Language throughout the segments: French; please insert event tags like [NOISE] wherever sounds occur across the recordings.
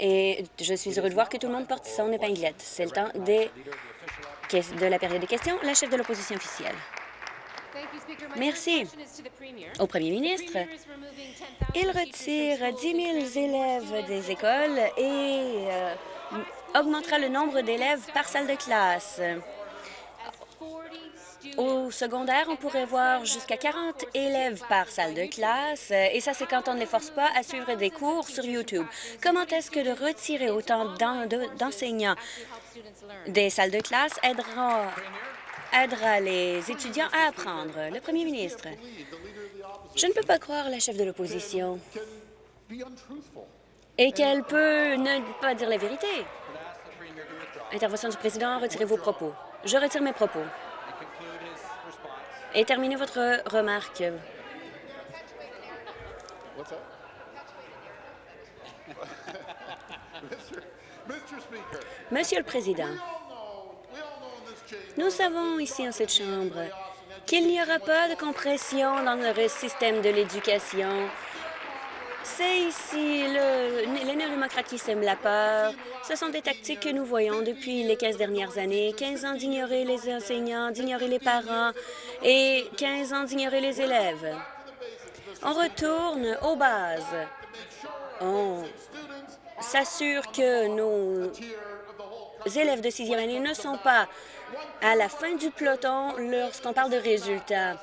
Et je suis heureux de voir que tout le monde porte son épinglette. C'est le temps des... de la période des questions. La chef de l'opposition officielle. Merci. Au premier ministre, il retire 10 000 élèves des écoles et euh, augmentera le nombre d'élèves par salle de classe. Au secondaire, on pourrait voir jusqu'à 40 élèves par salle de classe, et ça, c'est quand on ne les force pas à suivre des cours sur YouTube. Comment est-ce que de retirer autant d'enseignants des salles de classe aidera, aidera les étudiants à apprendre? Le premier ministre. Je ne peux pas croire la chef de l'opposition et qu'elle peut ne pas dire la vérité. Intervention du président, retirez vos propos. Je retire mes propos. Et terminez votre remarque. [LAUGHS] Monsieur le Président, nous savons ici en cette Chambre qu'il n'y aura pas de compression dans le système de l'éducation c'est ici le, les néo-démocrates qui sèment la peur. Ce sont des tactiques que nous voyons depuis les 15 dernières années. 15 ans d'ignorer les enseignants, d'ignorer les parents et 15 ans d'ignorer les élèves. On retourne aux bases. On s'assure que nos élèves de sixième année ne sont pas à la fin du peloton lorsqu'on parle de résultats.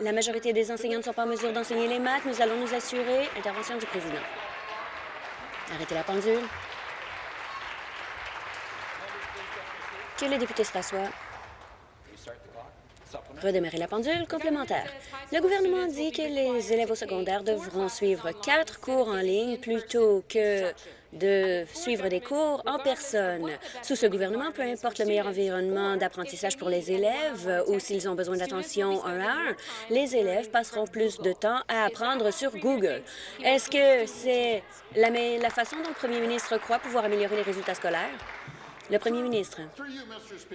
La majorité des enseignants ne sont pas en mesure d'enseigner les maths. Nous allons nous assurer. Intervention du président. Arrêtez la pendule. Que les députés se rassoient. Redémarrer la pendule complémentaire. Le gouvernement dit que les élèves au secondaire devront suivre quatre cours en ligne plutôt que de suivre des cours en personne. Sous ce gouvernement, peu importe le meilleur environnement d'apprentissage pour les élèves ou s'ils ont besoin d'attention un à un, les élèves passeront plus de temps à apprendre sur Google. Est-ce que c'est la, la façon dont le premier ministre croit pouvoir améliorer les résultats scolaires? Le premier ministre.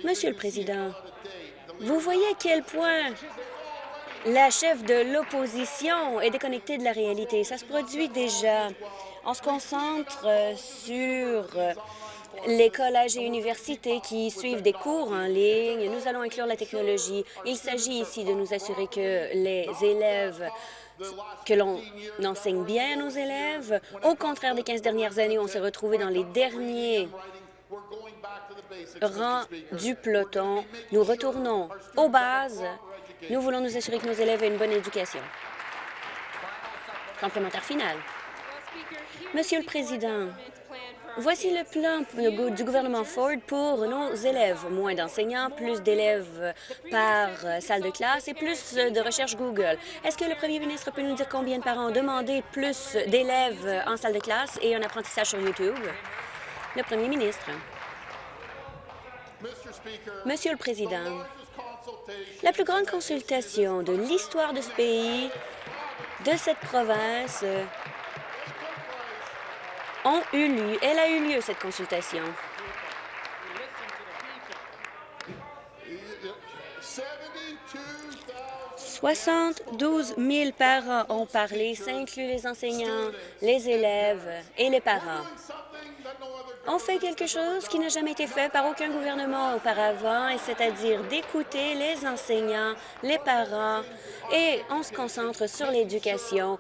Monsieur le Président, vous voyez à quel point la chef de l'opposition est déconnectée de la réalité. Ça se produit déjà. On se concentre euh, sur euh, les collèges et universités qui suivent des cours en ligne. Nous allons inclure la technologie. Il s'agit ici de nous assurer que les élèves que l'on enseigne bien à nos élèves. Au contraire des 15 dernières années, on s'est retrouvé dans les derniers rangs du peloton. Nous retournons aux bases. Nous voulons nous assurer que nos élèves aient une bonne éducation. Complémentaire final. Monsieur le Président, voici le plan du gouvernement Ford pour nos élèves. Moins d'enseignants, plus d'élèves par salle de classe et plus de recherche Google. Est-ce que le premier ministre peut nous dire combien de parents ont demandé plus d'élèves en salle de classe et un apprentissage sur YouTube? Le premier ministre. Monsieur le Président, la plus grande consultation de l'histoire de ce pays, de cette province, Elle a eu lieu, cette consultation. 72 000 parents ont parlé, ça inclut les enseignants, les élèves et les parents. On fait quelque chose qui n'a jamais été fait par aucun gouvernement auparavant, et c'est-à-dire d'écouter les enseignants, les parents, et on se concentre sur l'éducation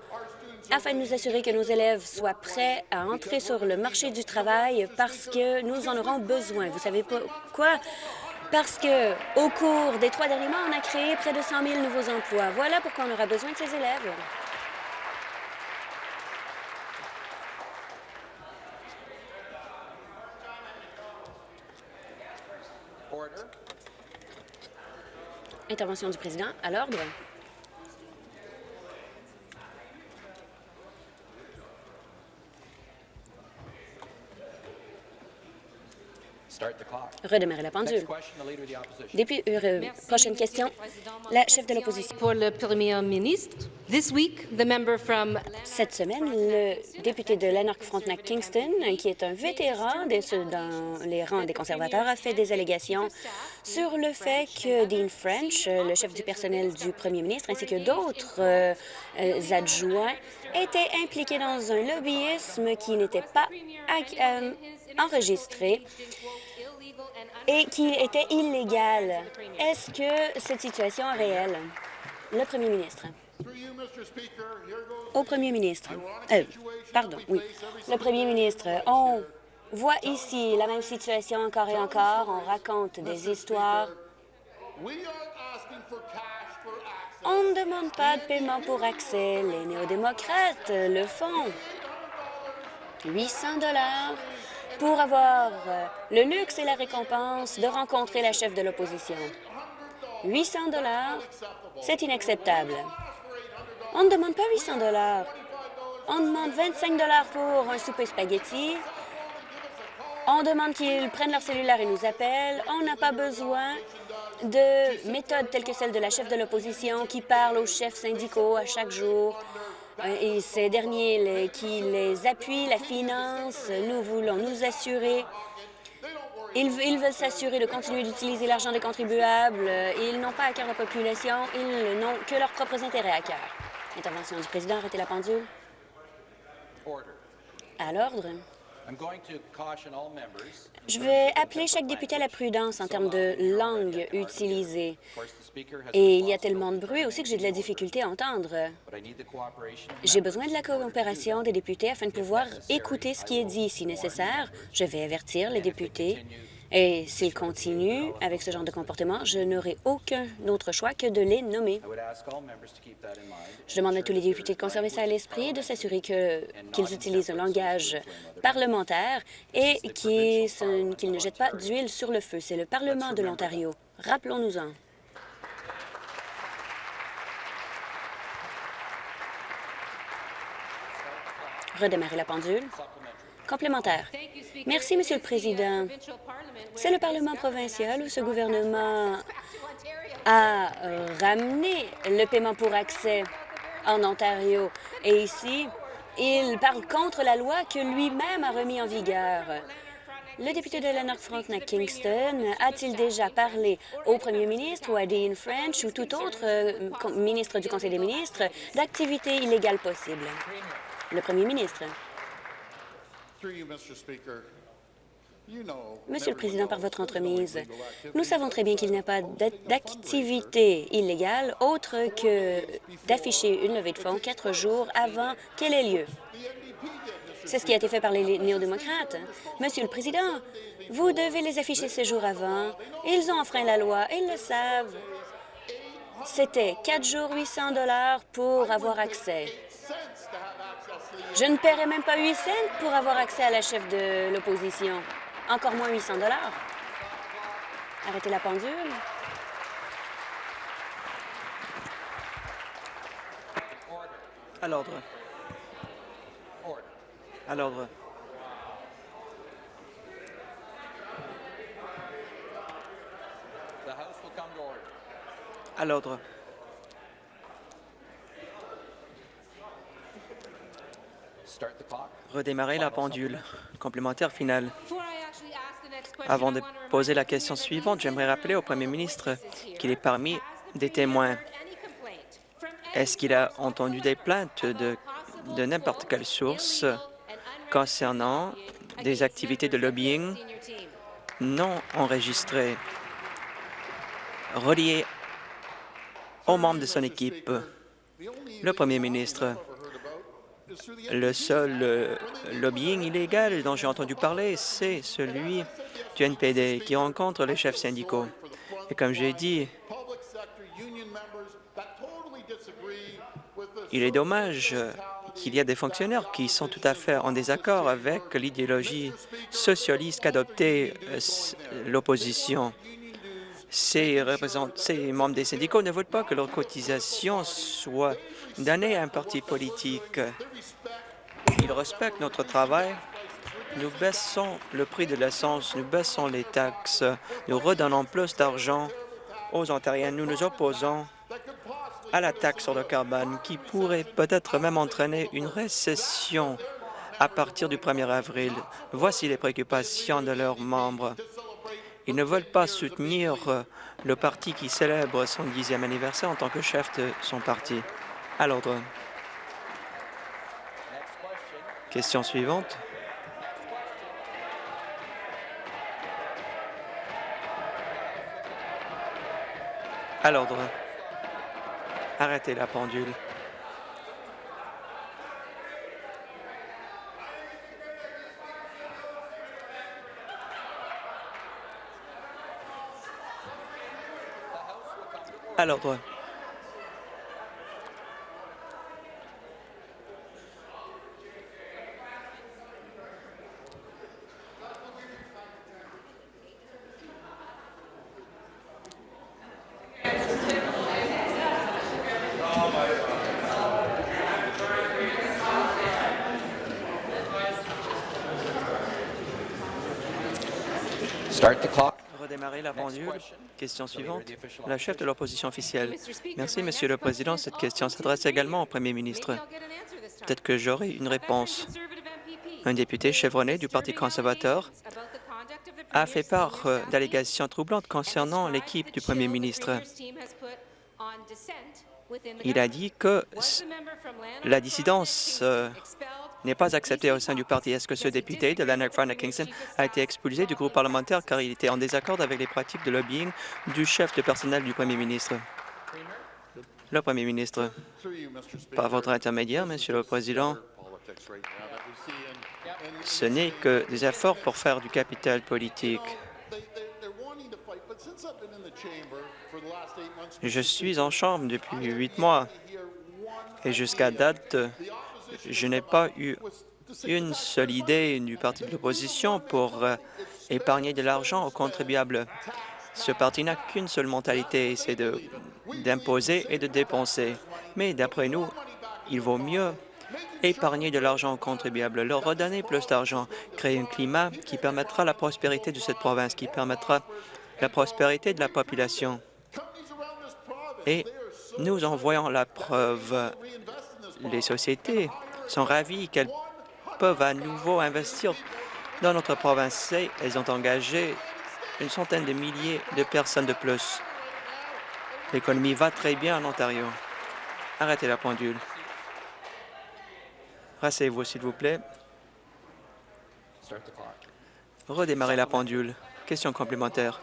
afin de nous assurer que nos élèves soient prêts à entrer sur le marché du travail parce que nous en aurons besoin. Vous savez quoi? Parce que au cours des trois derniers mois, on a créé près de 100 000 nouveaux emplois. Voilà pourquoi on aura besoin de ces élèves. Intervention du président à l'ordre. Redémarrer la pendule. Depuis, euh, prochaine question, la chef de l'opposition. Pour le Premier ministre, this week, the member from Cette semaine, le député de Lanark-Frontenac-Kingston, qui est un vétéran des- dans les rangs des conservateurs, a fait des allégations sur le fait que Dean French, le chef du personnel du premier ministre, ainsi que d'autres euh, euh, adjoints, étaient impliqués dans un lobbyisme qui n'était pas euh, enregistré et qui était illégal. Est-ce que cette situation est réelle? Le premier ministre. Au premier ministre. Euh, pardon, oui. Le premier ministre, on voit ici la même situation encore et encore. On raconte des histoires. On ne demande pas de paiement pour accès. Les néo-démocrates le font. 800 dollars pour avoir euh, le luxe et la récompense de rencontrer la chef de l'opposition. 800 dollars, c'est inacceptable. On ne demande pas 800 dollars. On demande 25 dollars pour un souper spaghetti. On demande qu'ils prennent leur cellulaire et nous appellent. On n'a pas besoin de méthodes telles que celle de la chef de l'opposition qui parle aux chefs syndicaux à chaque jour. Et ces derniers les- qui les appuient, la finance, nous voulons nous assurer ils, ils veulent s'assurer de continuer d'utiliser l'argent des contribuables. Ils n'ont pas à cœur la population, ils n'ont que leurs propres intérêts à cœur. Intervention du président, arrêtez la pendule. À l'ordre. Je vais appeler chaque député à la prudence en termes de langue utilisée. Et il y a tellement de bruit aussi que j'ai de la difficulté à entendre. J'ai besoin de la coopération des députés afin de pouvoir écouter ce qui est dit. Si nécessaire, je vais avertir les députés. Et s'ils continuent avec ce genre de comportement, je n'aurai aucun autre choix que de les nommer. Je demande à tous les députés de conserver ça à l'esprit et de s'assurer qu'ils utilisent un langage parlementaire et qu'ils ne jettent pas d'huile sur le feu. C'est le Parlement de l'Ontario. Rappelons-nous-en. Redémarrer la pendule. Complémentaire. Merci, Monsieur le Président. C'est le Parlement provincial où ce gouvernement a euh, ramené le paiement pour accès en Ontario. Et ici, il parle contre la loi que lui-même a remis en vigueur. Le député de Lanark Frontenac Kingston a-t-il déjà parlé au premier ministre ou à Dean French ou tout autre euh, ministre du Conseil des ministres d'activités illégales possibles? Le premier ministre. Monsieur le Président, par votre entremise, nous savons très bien qu'il n'y a pas d'a- d'activité illégale autre que d'afficher une levée de fonds quatre jours avant qu'elle ait lieu. C'est ce qui a été fait par les néo-démocrates. Monsieur le Président, vous devez les afficher ces jours avant. Ils ont enfreint la loi, ils le savent. C'était quatre jours, 800 dollars pour avoir accès. Je ne paierai même pas 8 cents pour avoir accès à la chef de l'opposition. Encore moins 800 dollars. Arrêtez la pendule. À l'ordre. À l'ordre. À l'ordre. Redémarrer la pendule. Complémentaire final. Avant de poser la question suivante, j'aimerais rappeler au Premier ministre qu'il est parmi des témoins. Est-ce qu'il a entendu des plaintes de, de n'importe quelle source concernant des activités de lobbying non enregistrées reliées aux membres de son équipe? Le Premier ministre, le seul euh, lobbying illégal dont j'ai entendu parler, c'est celui du NPD qui rencontre les chefs syndicaux. Et comme j'ai dit, il est dommage qu'il y ait des fonctionnaires qui sont tout à fait en désaccord avec l'idéologie socialiste qu'adoptait euh, l'opposition. Ces, ces membres des syndicats ne veulent pas que leur cotisation soit donnée à un parti politique. Ils respectent notre travail Nous baissons le prix de l'essence, nous baissons les taxes, nous redonnons plus d'argent aux Ontariens. Nous nous opposons à la taxe sur le carbone qui pourrait peut-être même entraîner une récession à partir du 1er avril. Voici les préoccupations de leurs membres. Ils ne veulent pas soutenir le parti qui célèbre son dixième anniversaire en tant que chef de son parti. À l'ordre. Question suivante. À l'ordre. Arrêtez la pendule. À l'ordre. Start the clock. La pendule. Question suivante. La chef de l'opposition officielle. Merci, Monsieur le Président. Cette question s'adresse également au Premier ministre. Peut-être que j'aurai une réponse. Un député chevronné du Parti conservateur a fait part euh, d'allégations troublantes concernant l'équipe du Premier ministre. Il a dit que la dissidence euh, n'est pas acceptée au sein du parti. Est-ce que ce député de Lanark Kingston a été expulsé du groupe parlementaire car il était en désaccord avec les pratiques de lobbying du chef de personnel du Premier ministre? Le Premier ministre, par votre intermédiaire, Monsieur le Président, ce n'est que des efforts pour faire du capital politique. Je suis en chambre depuis huit mois et jusqu'à date, je n'ai pas eu une seule idée du parti de l'opposition pour euh, épargner de l'argent aux contribuables. Ce parti n'a qu'une seule mentalité, c'est d'imposer et de dépenser. Mais d'après nous, il vaut mieux épargner de l'argent aux contribuables, leur redonner plus d'argent, créer un climat qui permettra la prospérité de cette province, qui permettra la prospérité de la population. Et nous en voyons la preuve. Les sociétés sont ravies qu'elles peuvent à nouveau investir dans notre province. Elles ont engagé une centaine de milliers de personnes de plus. L'économie va très bien en Ontario. Arrêtez la pendule. Rassez-vous, s'il vous plaît. Redémarrez la pendule. Question complémentaire.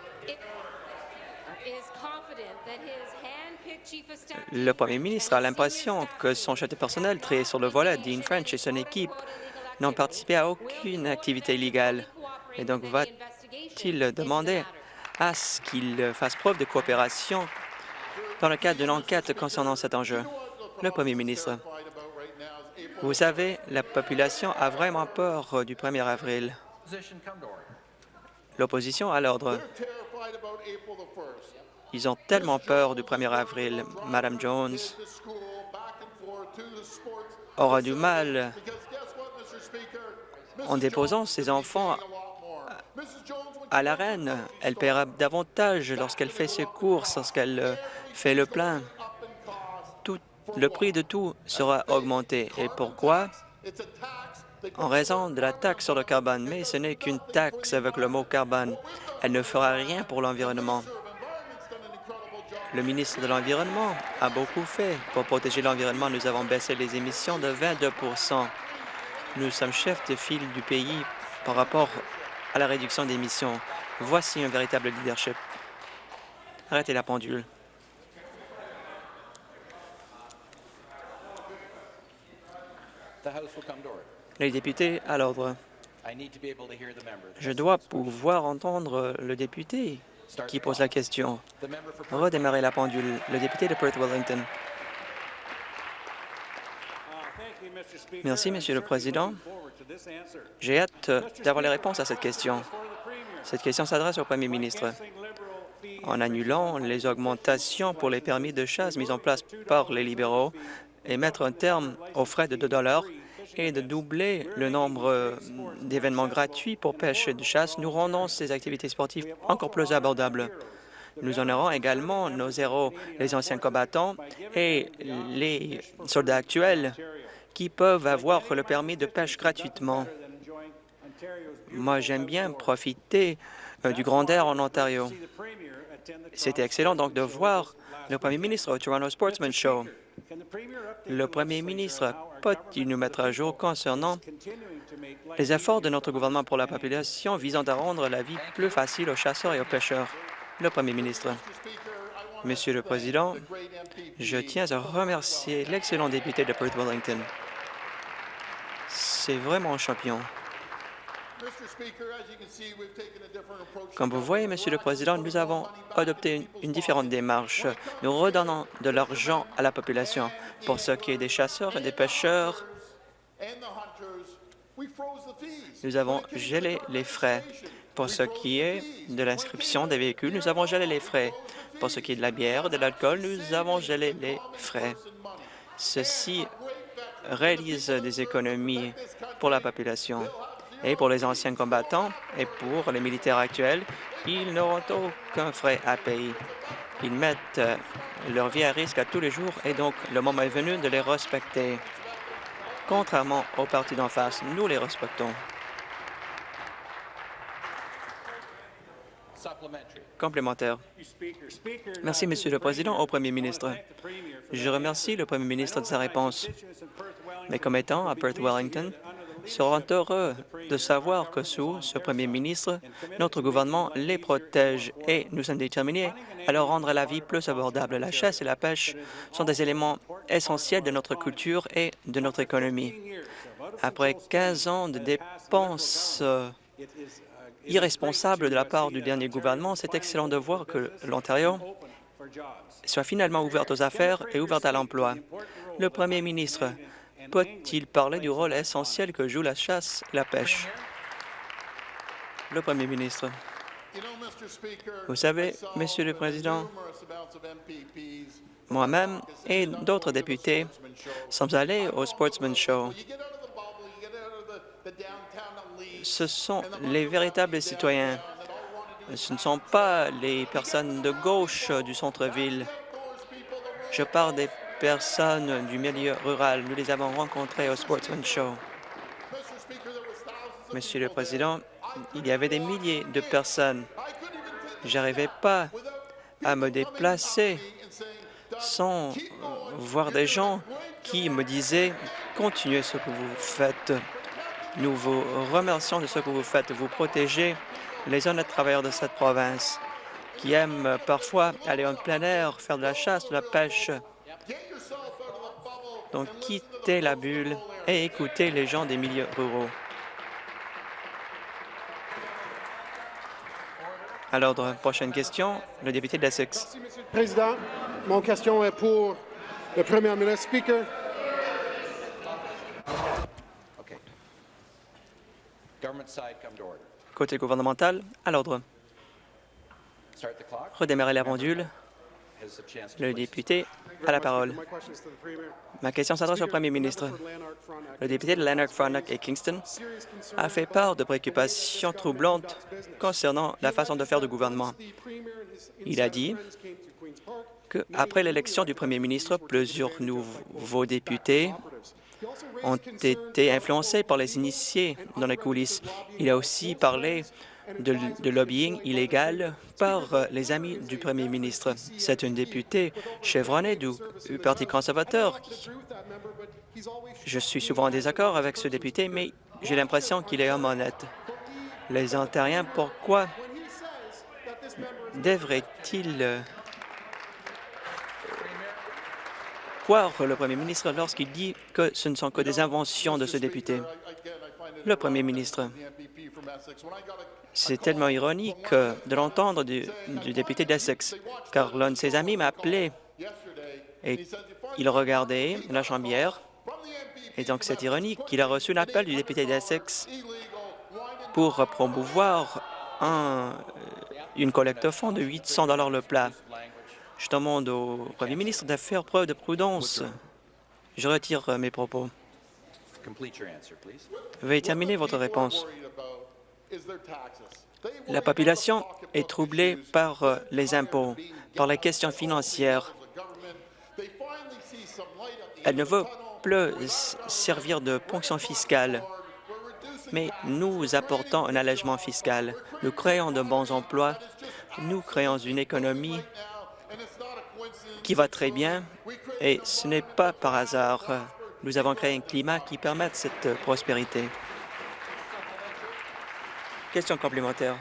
Le premier ministre a l'impression que son chef de personnel, trié sur le volet, Dean French et son équipe n'ont participé à aucune activité illégale. Et donc, va-t-il demander à ce qu'il fasse preuve de coopération dans le cadre d'une enquête concernant cet enjeu? Le premier ministre. Vous savez, la population a vraiment peur du 1er avril. L'opposition à l'ordre. Ils ont tellement peur du 1er avril. Madame Jones aura du mal en déposant ses enfants à la reine. Elle paiera davantage lorsqu'elle fait ses courses, lorsqu'elle fait le plein le prix de tout sera augmenté. Et pourquoi? En raison de la taxe sur le carbone. Mais ce n'est qu'une taxe avec le mot carbone. Elle ne fera rien pour l'environnement. Le ministre de l'Environnement a beaucoup fait pour protéger l'environnement. Nous avons baissé les émissions de 22% Nous sommes chefs de file du pays par rapport à la réduction d'émissions. Voici un véritable leadership. Arrêtez la pendule. Les députés à l'ordre. Je dois pouvoir entendre le député qui pose la question. Redémarrer la pendule. Le député de Perth-Wellington. Merci, Monsieur le Président. J'ai hâte d'avoir les réponses à cette question. Cette question s'adresse au Premier ministre. En annulant les augmentations pour les permis de chasse mises en place par les libéraux et mettre un terme aux frais de 2 et de doubler le nombre euh, d'événements gratuits pour pêche et de chasse, nous rendons ces activités sportives encore plus abordables. Nous honorons également nos héros, les anciens combattants et les soldats actuels qui peuvent avoir le permis de pêche gratuitement. Moi, j'aime bien profiter euh, du grand air en Ontario. C'était excellent donc de voir le premier ministre au Toronto Sportsman Show. Le premier ministre peut-il nous mettre à jour concernant les efforts de notre gouvernement pour la population visant à rendre la vie plus facile aux chasseurs et aux pêcheurs? Le premier ministre. Monsieur le Président, je tiens à remercier l'excellent député de Perth Wellington. C'est vraiment un champion. Comme vous voyez, Monsieur le Président, nous avons adopté une, différente démarche. Nous redonnons de l'argent à la population. Pour ce qui est des chasseurs et des pêcheurs, nous avons gelé les frais. Pour ce qui est de l'inscription des véhicules, nous avons gelé les frais. Pour ce qui est de la bière, de l'alcool, nous avons gelé les frais. Ceci réalise des économies pour la population et pour les anciens combattants et pour les militaires actuels, ils n'auront aucun frais à payer. Ils mettent euh, leur vie à risque à tous les jours et donc le moment est venu de les respecter. Contrairement aux partis d'en face, nous les respectons. Complémentaire. Merci, Monsieur le Président, au Premier ministre. Je remercie le Premier ministre de sa réponse. Mes commettants à Perth Wellington seront heureux de savoir que sous ce Premier ministre, notre gouvernement les protège et nous sommes déterminés à leur rendre la vie plus abordable. La chasse et la pêche sont des éléments essentiels de notre culture et de notre économie. Après 15 ans de dépenses euh, irresponsables de la part du dernier gouvernement, c'est excellent de voir que l'Ontario soit finalement ouverte aux affaires et ouverte à l'emploi. Le premier ministre peut-il parler du rôle essentiel que joue la chasse et la pêche? Le premier ministre. Vous savez, Monsieur le Président, moi-même et d'autres députés sommes allés au Sportsman Show. Ce sont les véritables citoyens. Ce ne sont pas les personnes de gauche du centre-ville. Je parle des personnes du milieu rural. Nous les avons rencontrées au Sportsman Show. Monsieur le Président, il y avait des milliers de personnes. J'arrivais pas à me déplacer sans voir des gens qui me disaient « Continuez ce que vous faites. Nous vous remercions de ce que vous faites. Vous protégez les honnêtes travailleurs de cette province qui aiment parfois aller en plein air, faire de la chasse, de la pêche. Donc, quittez la bulle et écoutez les gens des milieux ruraux. À l'ordre, prochaine question, le député d'Essex. Merci, Monsieur le Président. Mon question est pour le Premier ministre. Speaker, Okay. Government side, come to order. Côté gouvernemental, à l'ordre. Redémarrer la pendule. Le député a la parole. Ma question s'adresse au premier ministre. Le député de Lanark, Frontenac et Kingston a fait part de préoccupations troublantes concernant la façon de faire du gouvernement. Il a dit qu'après l'élection du premier ministre, plusieurs nouveaux députés ont été influencés par les initiés dans les coulisses. Il a aussi parlé de, lobbying illégal par euh, les amis du premier ministre. C'est une députée chevronnée du, Parti conservateur. Je suis souvent en désaccord avec ce député, mais j'ai l'impression qu'il est homme honnête. Les Ontariens, pourquoi devraient-ils euh, croire le premier ministre lorsqu'il dit que ce ne sont que des inventions de ce député? Le premier ministre. C'est tellement ironique euh, de l'entendre du, député d'Essex, car l'un de ses amis m'a appelé et il regardait la chambière. Et donc, c'est ironique qu'il a reçu l'appel du député d'Essex pour promouvoir un- une collecte de fonds de 800 le plat. Je demande au premier ministre de faire preuve de prudence. Je retire euh, mes propos. Complete your answer, please. Veuillez terminer votre réponse. La population est troublée par euh, les impôts, par les questions financières. Elle ne veut plus servir de ponction fiscale, mais nous apportons un allègement fiscal. Nous créons de bons emplois, nous créons une économie qui va très bien et ce n'est pas par hasard. Nous avons créé un climat qui permet cette euh, prospérité. Question complémentaire.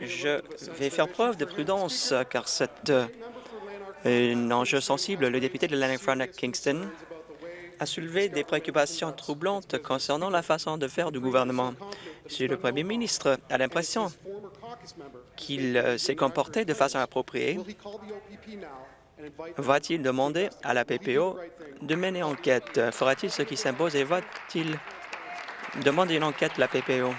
Je vais faire preuve de prudence car c'est euh, un enjeu sensible. Le député de Lanark-Frontenac-Kingston a soulevé des préoccupations troublantes concernant la façon de faire du gouvernement. Si le premier ministre a l'impression qu'il euh, s'est comporté de façon appropriée, Va-t-il demander à la PPO de mener enquête? Fera-t-il ce qui s'impose et va-t-il demander une enquête à la PPO?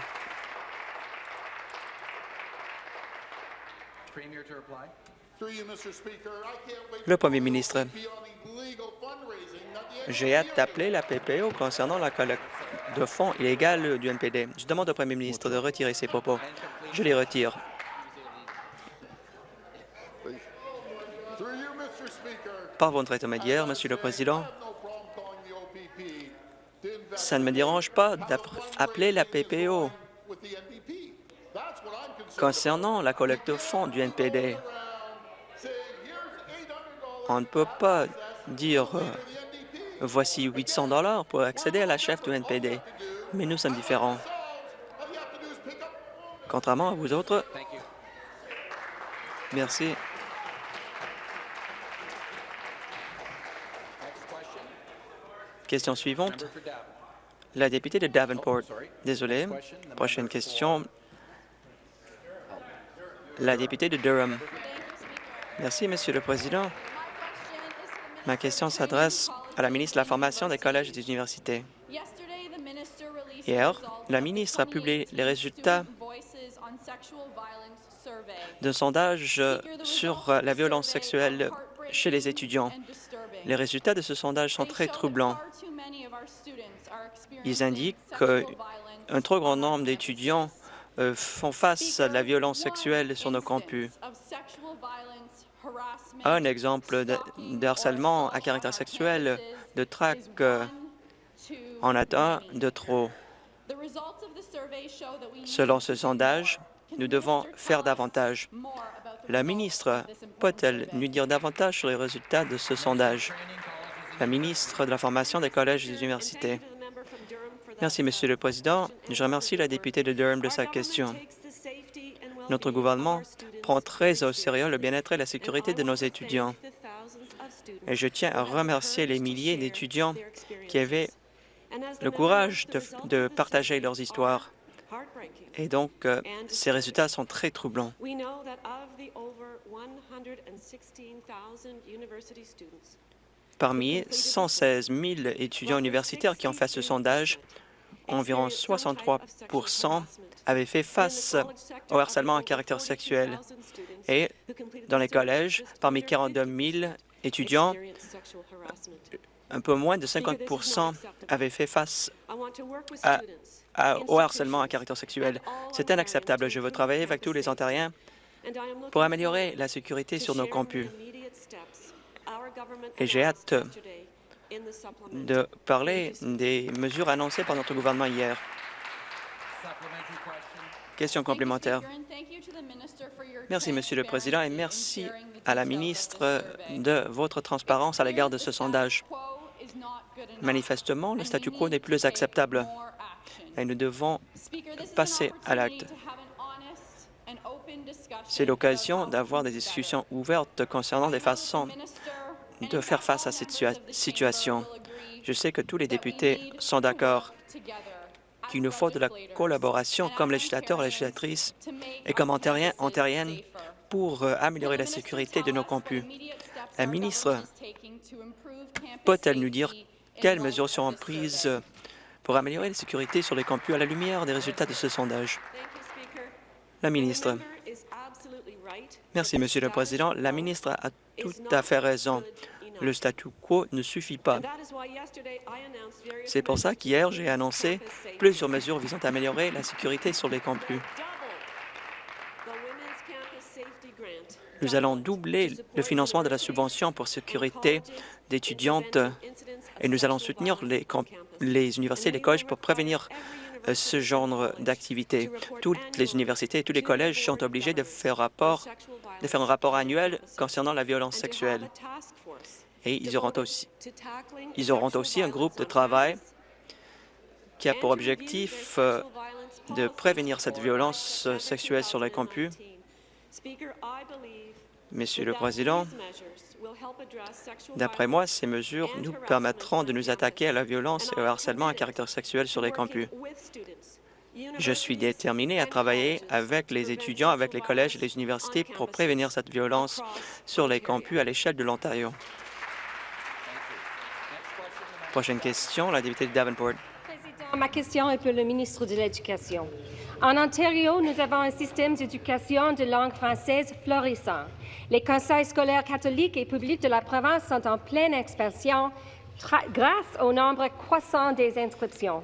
Le premier ministre, j'ai hâte d'appeler la PPO concernant la collecte de fonds illégale du NPD. Je demande au premier ministre de retirer ses propos. Je les retire. Through you, Mr. Speaker, Par votre intermédiaire, Monsieur le Président, ça ne me dérange pas d'appeler la PPO concernant la collecte de fonds du NPD. about. Saying, here's $800 On ne peut pas dire euh, voici 800 dollars pour accéder à la chef du NPD. Mais nous sommes différents. Contrairement à vous autres, merci. Question. Suivante, la députée de Davenport. Désolé. Prochaine question, la députée de Durham. Merci, Monsieur le Président. Ma question s'adresse à la ministre de la Formation des collèges et des universités. Hier, la ministre a publié les résultats d'un sondage sur la violence sexuelle chez les étudiants. Les résultats de ce sondage sont très troublants. Ils indiquent qu'un trop grand nombre d'étudiants euh, font face à la violence sexuelle sur nos campus. Un exemple de, harcèlement à caractère sexuel, de traque, euh, en a un de trop. Selon ce sondage, nous devons faire davantage. La ministre peut-elle nous dire davantage sur les résultats de ce sondage? La ministre de la Formation des collèges et des universités. Merci, Monsieur le Président. Je remercie la députée de Durham de sa question. Notre gouvernement prend très au sérieux le bien-être et la sécurité de nos étudiants. Et je tiens à remercier les milliers d'étudiants qui avaient le courage de, de partager leurs histoires. Et donc, euh, ces résultats sont très troublants. We know that of the over 116,000 university students, Parmi 116 000 étudiants universitaires qui ont fait ce sondage, environ 63% avaient fait face au harcèlement à caractère sexuel. Et dans les collèges, parmi 42 000 étudiants, un peu moins de 50% avaient fait face à- à- au harcèlement à caractère sexuel. C'est inacceptable. Je veux travailler avec tous les Ontariens pour améliorer la sécurité sur nos campus. Et j'ai hâte de parler des mesures annoncées par notre gouvernement hier. Question complémentaire. Merci, Monsieur le Président, et merci à la ministre de votre transparence à l'égard de ce sondage. Manifestement, le statu quo n'est plus acceptable et nous devons passer à l'acte. C'est l'occasion d'avoir des discussions ouvertes concernant des façons de faire face à cette situa- situation. Je sais que tous les députés sont d'accord qu'il nous faut de la collaboration comme législateurs et législatrices et comme ontariens, ontariennes pour euh, améliorer la sécurité de nos campus. La ministre peut-elle nous dire quelles mesures seront prises pour améliorer la sécurité sur les campus à la lumière des résultats de ce sondage? La ministre. Merci, Monsieur le Président. La ministre a tout à fait raison. Le statu quo ne suffit pas. C'est pour ça qu'hier, j'ai annoncé plusieurs mesures visant à améliorer la sécurité sur les campus. Nous allons doubler le financement de la subvention pour sécurité d'étudiantes et nous allons soutenir les, universités et les collèges pour prévenir euh, ce genre d'activité. Toutes les universités et tous les collèges sont obligés de faire, rapport, de faire un rapport annuel concernant la violence sexuelle. Et ils auront aussi, ils auront aussi un groupe de travail qui a pour objectif euh, de prévenir cette violence euh, sexuelle sur les campus. Monsieur le Président, d'après moi, ces mesures nous permettront de nous attaquer à la violence et au harcèlement à caractère sexuel sur les campus. Je suis déterminé à travailler avec les étudiants, avec les collèges et les universités pour prévenir cette violence sur les campus à l'échelle de l'Ontario. Prochaine question, la députée de Davenport. Ma question est pour le ministre de l'Éducation. En Ontario, nous avons un système d'éducation de langue française florissant. Les conseils scolaires catholiques et publics de la province sont en pleine expansion grâce au nombre croissant des inscriptions.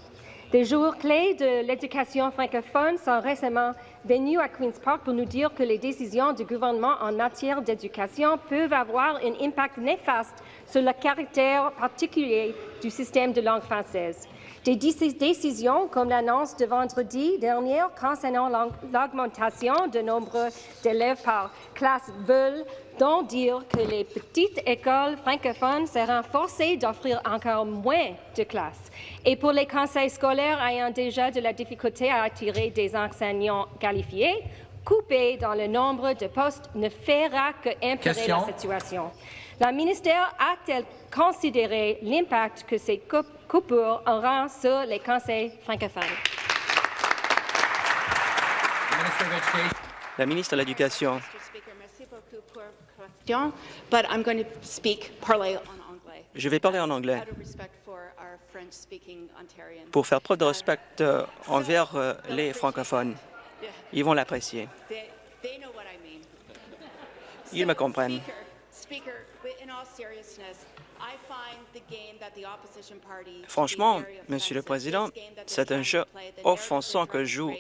Des jours clés de l'éducation francophone sont récemment venus à Queen's Park pour nous dire que les décisions du gouvernement en matière d'éducation peuvent avoir un impact néfaste sur le caractère particulier du système de langue française. Des décisions comme l'annonce de vendredi dernier concernant l'augmentation du nombre d'élèves par classe veulent donc dire que les petites écoles francophones seront forcées d'offrir encore moins de classes. Et pour les conseils scolaires ayant déjà de la difficulté à attirer des enseignants qualifiés, couper dans le nombre de postes ne fera que empirer la situation. La ministère a-t-elle considéré l'impact que ces coupures auront sur les conseils francophones? La ministre de l'Éducation. Je vais parler en anglais pour faire preuve de respect euh, envers euh, les francophones. Ils vont l'apprécier. Ils me comprennent. Franchement, Monsieur le Président, c'est un jeu offensant que joue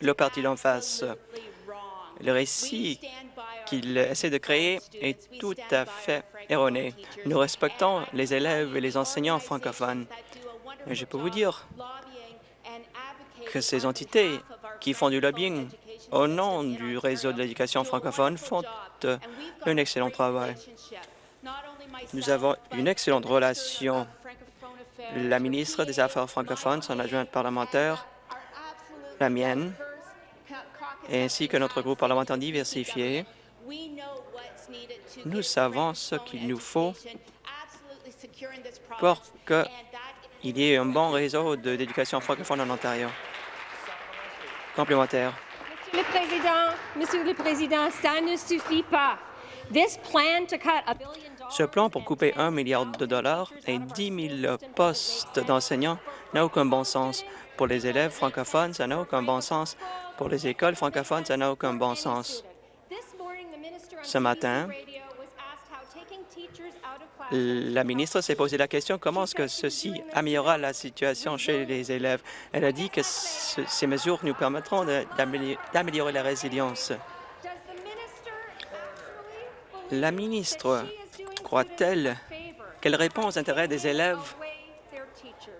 le parti d'en face. Le récit qu'il essaie de créer est tout à fait erroné. Nous respectons les élèves et les enseignants francophones. Et je peux vous dire que ces entités qui font du lobbying au nom du réseau de l'éducation francophone font un excellent travail. Nous avons une excellente relation. La ministre des Affaires francophones, son adjointe parlementaire, la mienne, ainsi que notre groupe parlementaire diversifié, nous savons ce qu'il nous faut pour qu'il y ait un bon réseau d'éducation francophone en Ontario. Complémentaire. Monsieur le Président, ça ne suffit pas. Ce plan pour couper un milliard de dollars et 10 000 postes d'enseignants n'a aucun bon sens. Pour les élèves francophones, ça n'a aucun bon sens. Pour les écoles francophones, ça n'a aucun bon sens. Ce matin, la ministre s'est posé la question comment est-ce que ceci améliorera la situation chez les élèves? Elle a dit que ces mesures nous permettront d'améliorer la résilience. La ministre croit-elle qu'elle répond aux intérêts des élèves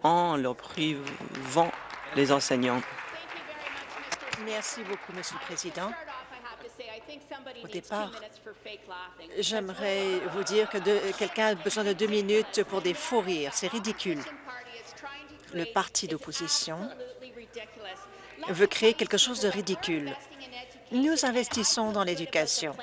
en leur privant les enseignants? Merci beaucoup, Monsieur le Président. Au départ, j'aimerais vous dire que quelqu'un a besoin de deux minutes pour des faux rires. C'est ridicule. Le parti d'opposition veut créer quelque chose de ridicule. Nous investissons dans l'éducation.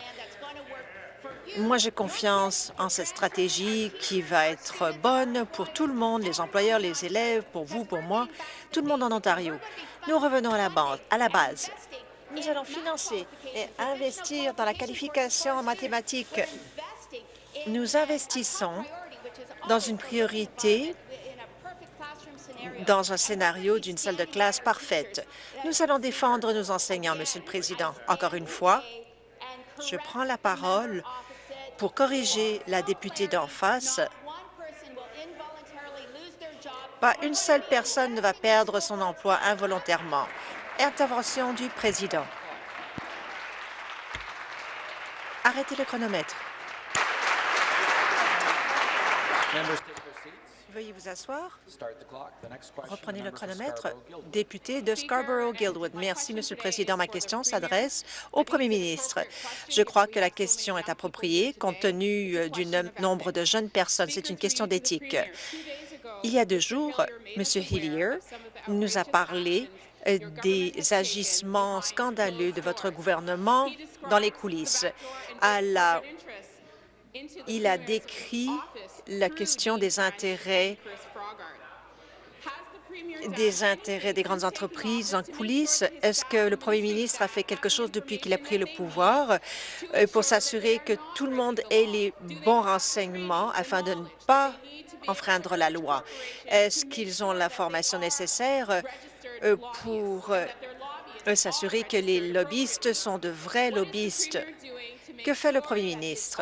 Moi, j'ai confiance en cette stratégie qui va être bonne pour tout le monde, les employeurs, les élèves, pour vous, pour moi, tout le monde en Ontario. Nous revenons à la, base, à la base. Nous allons financer et investir dans la qualification en mathématiques. Nous investissons dans une priorité dans un scénario d'une salle de classe parfaite. Nous allons défendre nos enseignants, Monsieur le Président. Encore une fois, je prends la parole pour corriger la députée d'en face, pas une seule personne ne va perdre son emploi involontairement. Intervention du président. Arrêtez le chronomètre. Members take their seats. Veuillez vous asseoir. Reprenez the le chronomètre. Député de Scarborough-Guildwood. Merci, Monsieur le Président. Ma question s'adresse au Premier ministre. Je crois que la question est appropriée compte tenu euh, du nom- nombre de jeunes personnes. C'est une question d'éthique. Il y a deux jours, M. Hillier nous a parlé euh, des agissements scandaleux de votre gouvernement dans les coulisses. À la- il a décrit la question des intérêts des intérêts des grandes entreprises en coulisses. Est-ce que le premier ministre a fait quelque chose depuis qu'il a pris le pouvoir euh, pour s'assurer que tout le monde ait les bons renseignements afin de ne pas enfreindre la loi? Est-ce qu'ils ont la formation nécessaire euh, pour euh, s'assurer que les lobbyistes sont de vrais lobbyistes? Que fait le premier ministre?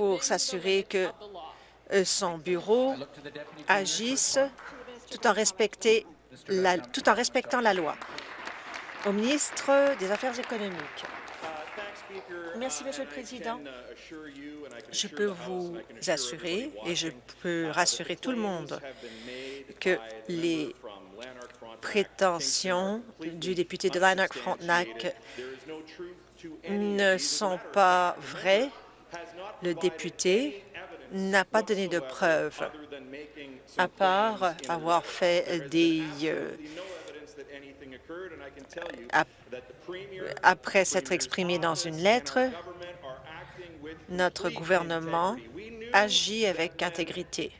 Pour s'assurer que euh, son bureau agisse tout en, respecter la- tout en respectant la loi. Au ministre des Affaires économiques. Merci, Monsieur le Président. Je peux vous assurer et je peux rassurer tout le monde que les prétentions du député de Lanark-Frontenac ne sont pas vraies. Le député n'a pas donné de preuves, à part avoir fait des... euh, ap- après s'être exprimé dans une lettre, notre gouvernement agit avec intégrité.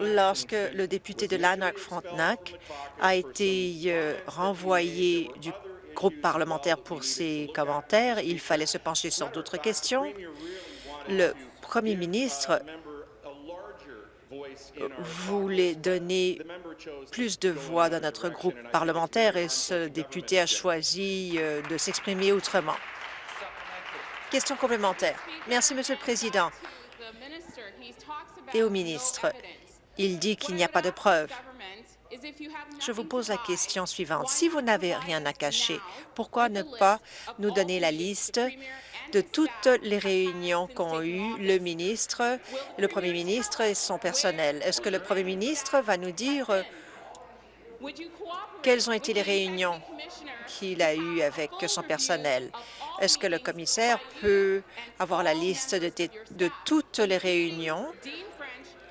Lorsque le député de Lanark-Frontenac a été euh, renvoyé du groupe parlementaire pour ses commentaires, il fallait se pencher sur d'autres questions. Le premier ministre voulait donner plus de voix dans notre groupe parlementaire et ce député a choisi euh, de s'exprimer autrement. Question complémentaire. Merci, Monsieur le Président. Et au ministre, il dit qu'il n'y a pas de preuves. Je vous pose la question suivante. Si vous n'avez rien à cacher, pourquoi ne pas nous donner la liste de toutes les réunions qu'ont eues le ministre, le premier ministre et son personnel? Est-ce que le premier ministre va nous dire euh, quelles ont été les réunions qu'il a eues avec son personnel? Est-ce que le commissaire peut avoir la liste de, de toutes les réunions,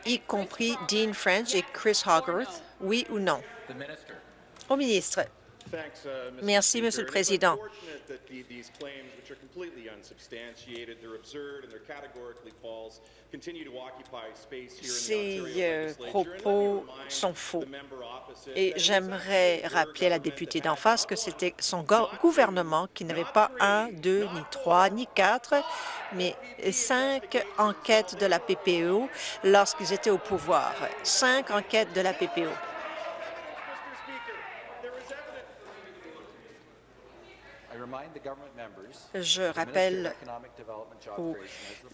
y compris Dean French et Chris Hogarth, oui ou non? Au ministre. Merci, Monsieur le Président. Ces euh, propos sont faux. Et j'aimerais rappeler à la députée d'en face que c'était son go- gouvernement qui n'avait pas un, deux, ni trois, ni quatre, mais cinq enquêtes de la PPO lorsqu'ils étaient au pouvoir. Cinq enquêtes de la PPO. I remind the government members Je rappelle aux Creation has the floor.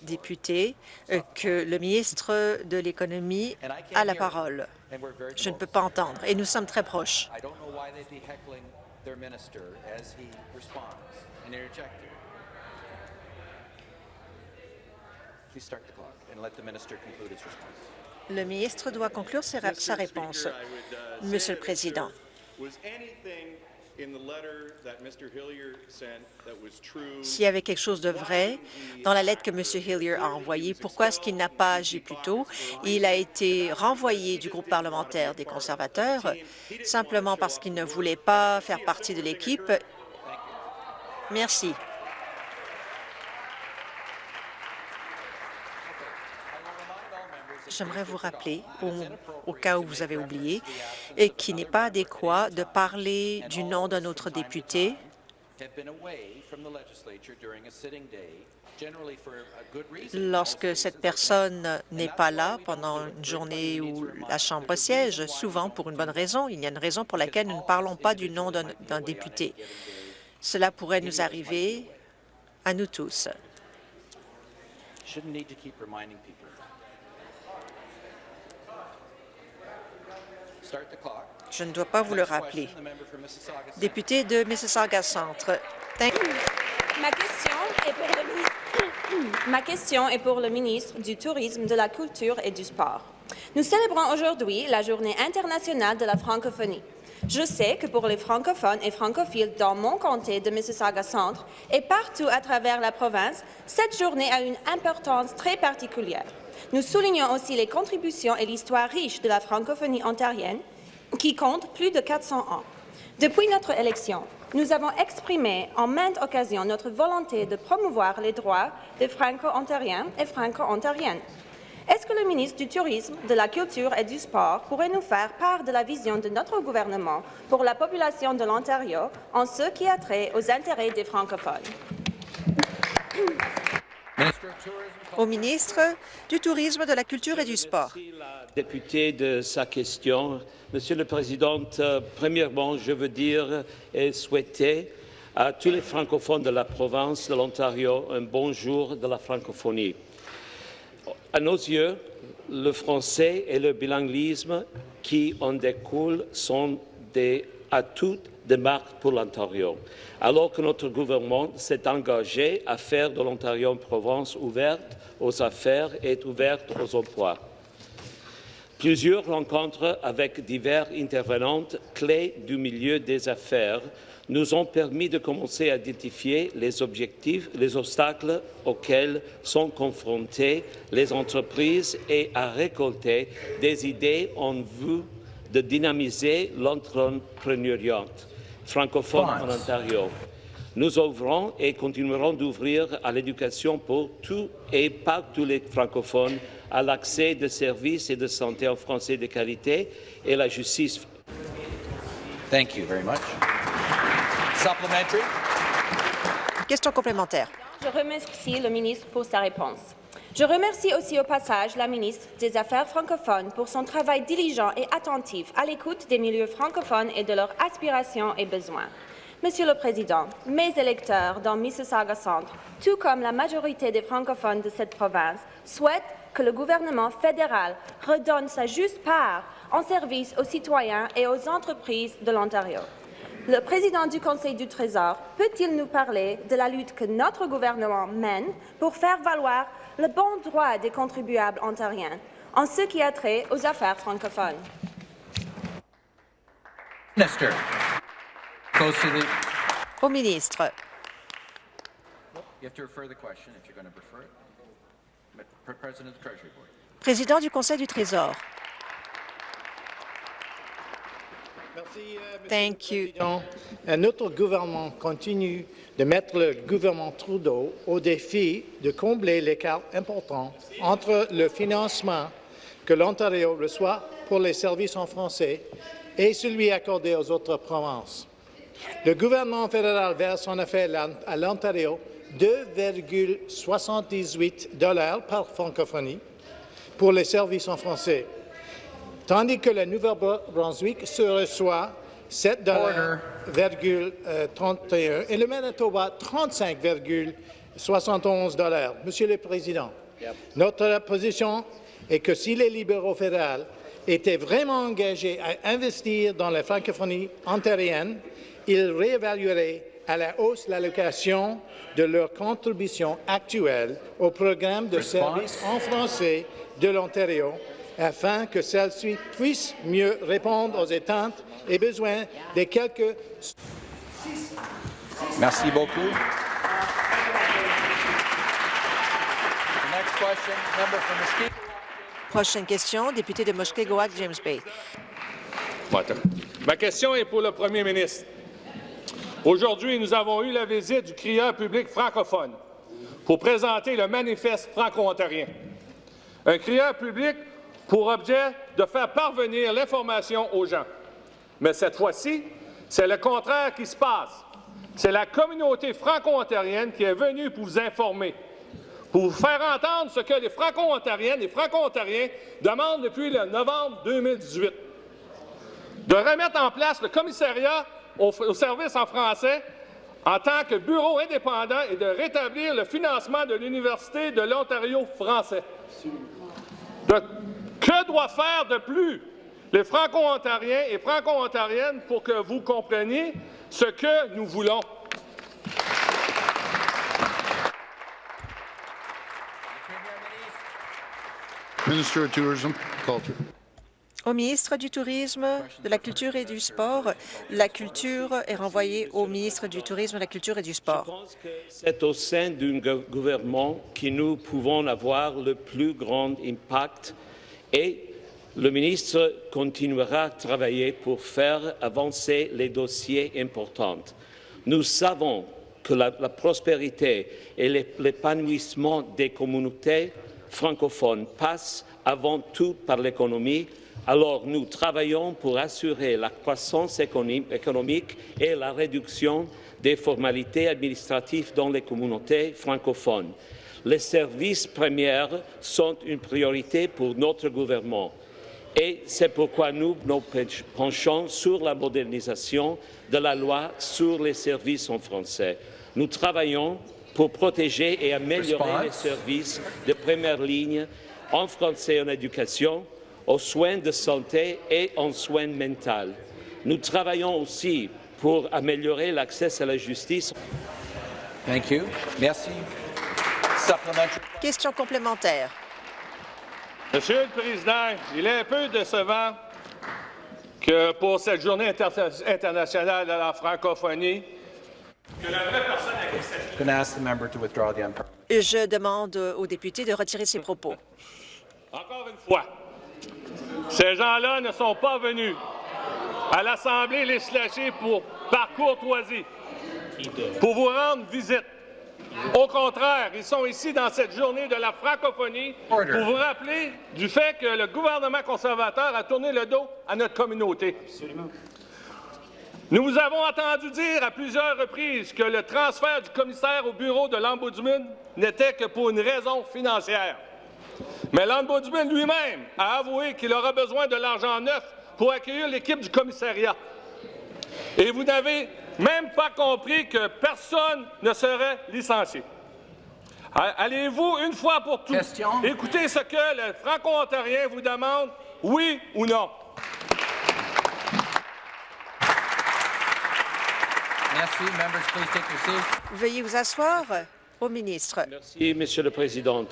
députés euh, que le ministre de l'Économie And I can't a la parole. Je ne peux close. pas entendre, et nous sommes très proches. Le ministre doit conclure sa réponse. Monsieur le Président, s'il y avait quelque chose de vrai dans la lettre que M. Hillier a envoyée, pourquoi est-ce qu'il n'a pas agi plus tôt? Il a été renvoyé du groupe parlementaire des conservateurs simplement parce qu'il ne voulait pas faire partie de l'équipe. Merci. J'aimerais vous rappeler, au, au cas où vous avez oublié, et qu'il n'est pas adéquat de parler du nom d'un autre député lorsque cette personne n'est pas là pendant une journée où la Chambre siège, souvent pour une bonne raison. Il y a une raison pour laquelle nous ne parlons pas du nom d'un député. Cela pourrait nous arriver à nous tous. Je ne dois pas vous le rappeler. Député de Mississauga Centre. Thank- Ma question est pour le. [COUGHS] Ma question est pour le ministre du Tourisme, de la Culture et du Sport. Nous célébrons aujourd'hui la Journée internationale de la francophonie. Je sais que pour les francophones et francophiles dans mon comté de Mississauga Centre et partout à travers la province, cette journée a une importance très particulière. Nous soulignons aussi les contributions et l'histoire riche de la francophonie ontarienne qui compte plus de 400 ans. Depuis notre élection, nous avons exprimé en maintes occasions notre volonté de promouvoir les droits des Franco-Ontariens et Franco-Ontariennes. Est-ce que le ministre du Tourisme, de la Culture et du Sport pourrait nous faire part de la vision de notre gouvernement pour la population de l'Ontario en ce qui a trait aux intérêts des francophones? Au ministre du Tourisme, de la Culture et du Sport. Député de sa question. Monsieur le Président, euh, premièrement, je veux dire et souhaiter à tous les francophones de la province de l'Ontario un bonjour de la francophonie. À nos yeux, le français et le bilinguisme qui en découlent sont des atouts de marque pour l'Ontario, alors que notre gouvernement s'est engagé à faire de l'Ontario une province ouverte aux affaires et ouverte aux emplois. Plusieurs rencontres avec divers intervenants clés du milieu des affaires nous ont permis de commencer à identifier les objectifs, les obstacles auxquels sont confrontées les entreprises et à récolter des idées en vue de dynamiser l'entrepreneuriat francophone en Ontario. Nous ouvrons et continuerons d'ouvrir à l'éducation pour tous et pas tous les francophones, à l'accès de services et de santé en français de qualité et la justice. Thank you very much. Supplementary. Question complémentaire. Je remercie le ministre pour sa réponse. Je remercie aussi au passage la ministre des Affaires francophones pour son travail diligent et attentif à l'écoute des milieux francophones et de leurs aspirations et besoins. Monsieur le Président, mes électeurs dans Mississauga Centre, tout comme la majorité des francophones de cette province, souhaitent que le gouvernement fédéral redonne sa juste part en service aux citoyens et aux entreprises de l'Ontario. Le président du Conseil du Trésor peut-il nous parler de la lutte que notre gouvernement mène pour faire valoir le bon droit des contribuables ontariens en ce qui a trait aux affaires francophones? Minister. Au ministre. Président du Conseil du Trésor. Merci, euh, Monsieur Thank le you. Président. Euh, Notre gouvernement continue de mettre le gouvernement Trudeau au défi de combler l'écart important entre le financement que l'Ontario reçoit pour les services en français et celui accordé aux autres provinces. Le gouvernement fédéral verse en effet à l'Ontario 2,78 dollars par francophonie pour les services en français, tandis que le Nouveau-Brunswick se reçoit 7,31 et le Manitoba 35,71 dollars. Monsieur le Président, notre position est que si les libéraux fédéraux étaient vraiment engagés à investir dans la francophonie ontarienne, ils réévalueraient à la hausse l'allocation de leur contribution actuelle au programme de services en français de l'Ontario afin que celle-ci puisse mieux répondre aux attentes et besoins des quelques Merci beaucoup. Prochaine question, député de Mushkegowuk, James Bay. Ma question est pour le premier ministre. Aujourd'hui, nous avons eu la visite du crieur public francophone pour présenter le manifeste franco-ontarien. Un crieur public pour objet de faire parvenir l'information aux gens. Mais cette fois-ci, c'est le contraire qui se passe. C'est la communauté franco-ontarienne qui est venue pour vous informer, pour vous faire entendre ce que les franco-ontariennes et franco-ontariens demandent depuis le novembre 2018 de remettre en place le commissariat au, au service en français en tant que bureau indépendant et de rétablir le financement de l'Université de l'Ontario français. Que doit faire de plus les Franco-Ontariens et Franco-Ontariennes pour que vous compreniez ce que nous voulons? Minister of Tourism, Culture. Au ministre du Tourisme, de la Culture et du Sport, la culture est renvoyée au ministre du Tourisme, de la Culture et du Sport. Je pense que c'est au sein d'un gouvernement que nous pouvons avoir le plus grand impact et le ministre continuera à travailler pour faire avancer les dossiers importants. Nous savons que la, la prospérité et l'épanouissement des communautés francophones passent avant tout par l'économie alors, nous travaillons pour assurer la croissance économique et la réduction des formalités administratives dans les communautés francophones. Les services premiers sont une priorité pour notre gouvernement et c'est pourquoi nous nous penchons sur la modernisation de la loi sur les services en français. Nous travaillons pour protéger et améliorer les services de première ligne en français en éducation, aux soins de santé et en soins mentaux. Nous travaillons aussi pour améliorer l'accès à la justice. Thank you. Merci. Question complémentaire. Monsieur le Président, il est un peu décevant que pour cette journée internationale de la francophonie, que la vraie personne Je demande aux députés de retirer ses propos. Encore une fois, ces gens-là ne sont pas venus à l'Assemblée législative pour, par courtoisie, pour vous rendre visite. Au contraire, ils sont ici dans cette journée de la francophonie pour vous rappeler du fait que le gouvernement conservateur a tourné le dos à notre communauté. Nous vous avons entendu dire à plusieurs reprises que le transfert du commissaire au bureau de l'Ombudsman n'était que pour une raison financière. Mais l'Ombudsman lui-même a avoué qu'il aura besoin de l'argent neuf pour accueillir l'équipe du commissariat. Et vous n'avez même pas compris que personne ne serait licencié. Allez-vous, une fois pour toutes, écouter ce que le Franco-Ontarien vous demande, oui ou non? Merci. Members, please take your seats. Veuillez vous asseoir. Au ministre. Merci, Monsieur le Président.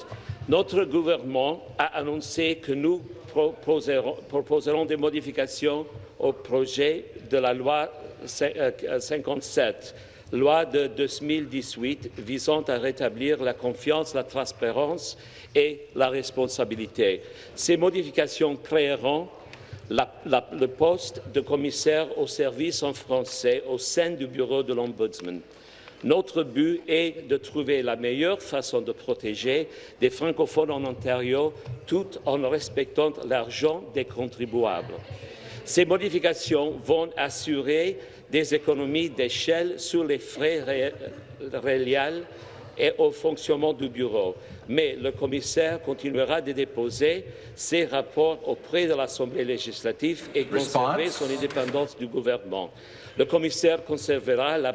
Notre gouvernement a annoncé que nous proposerons, proposerons des modifications au projet de la loi 57, euh, loi de 2018 visant à rétablir la confiance, la transparence et la responsabilité. Ces modifications créeront le poste de commissaire au service en français au sein du bureau de l'Ombudsman. Notre but est de trouver la meilleure façon de protéger des francophones en Ontario tout en respectant l'argent des contribuables. Ces modifications vont assurer des économies d'échelle sur les frais réels et au fonctionnement du bureau. Mais le commissaire continuera de déposer ses rapports auprès de l'Assemblée législative et conserver son indépendance du gouvernement. Le commissaire conservera la,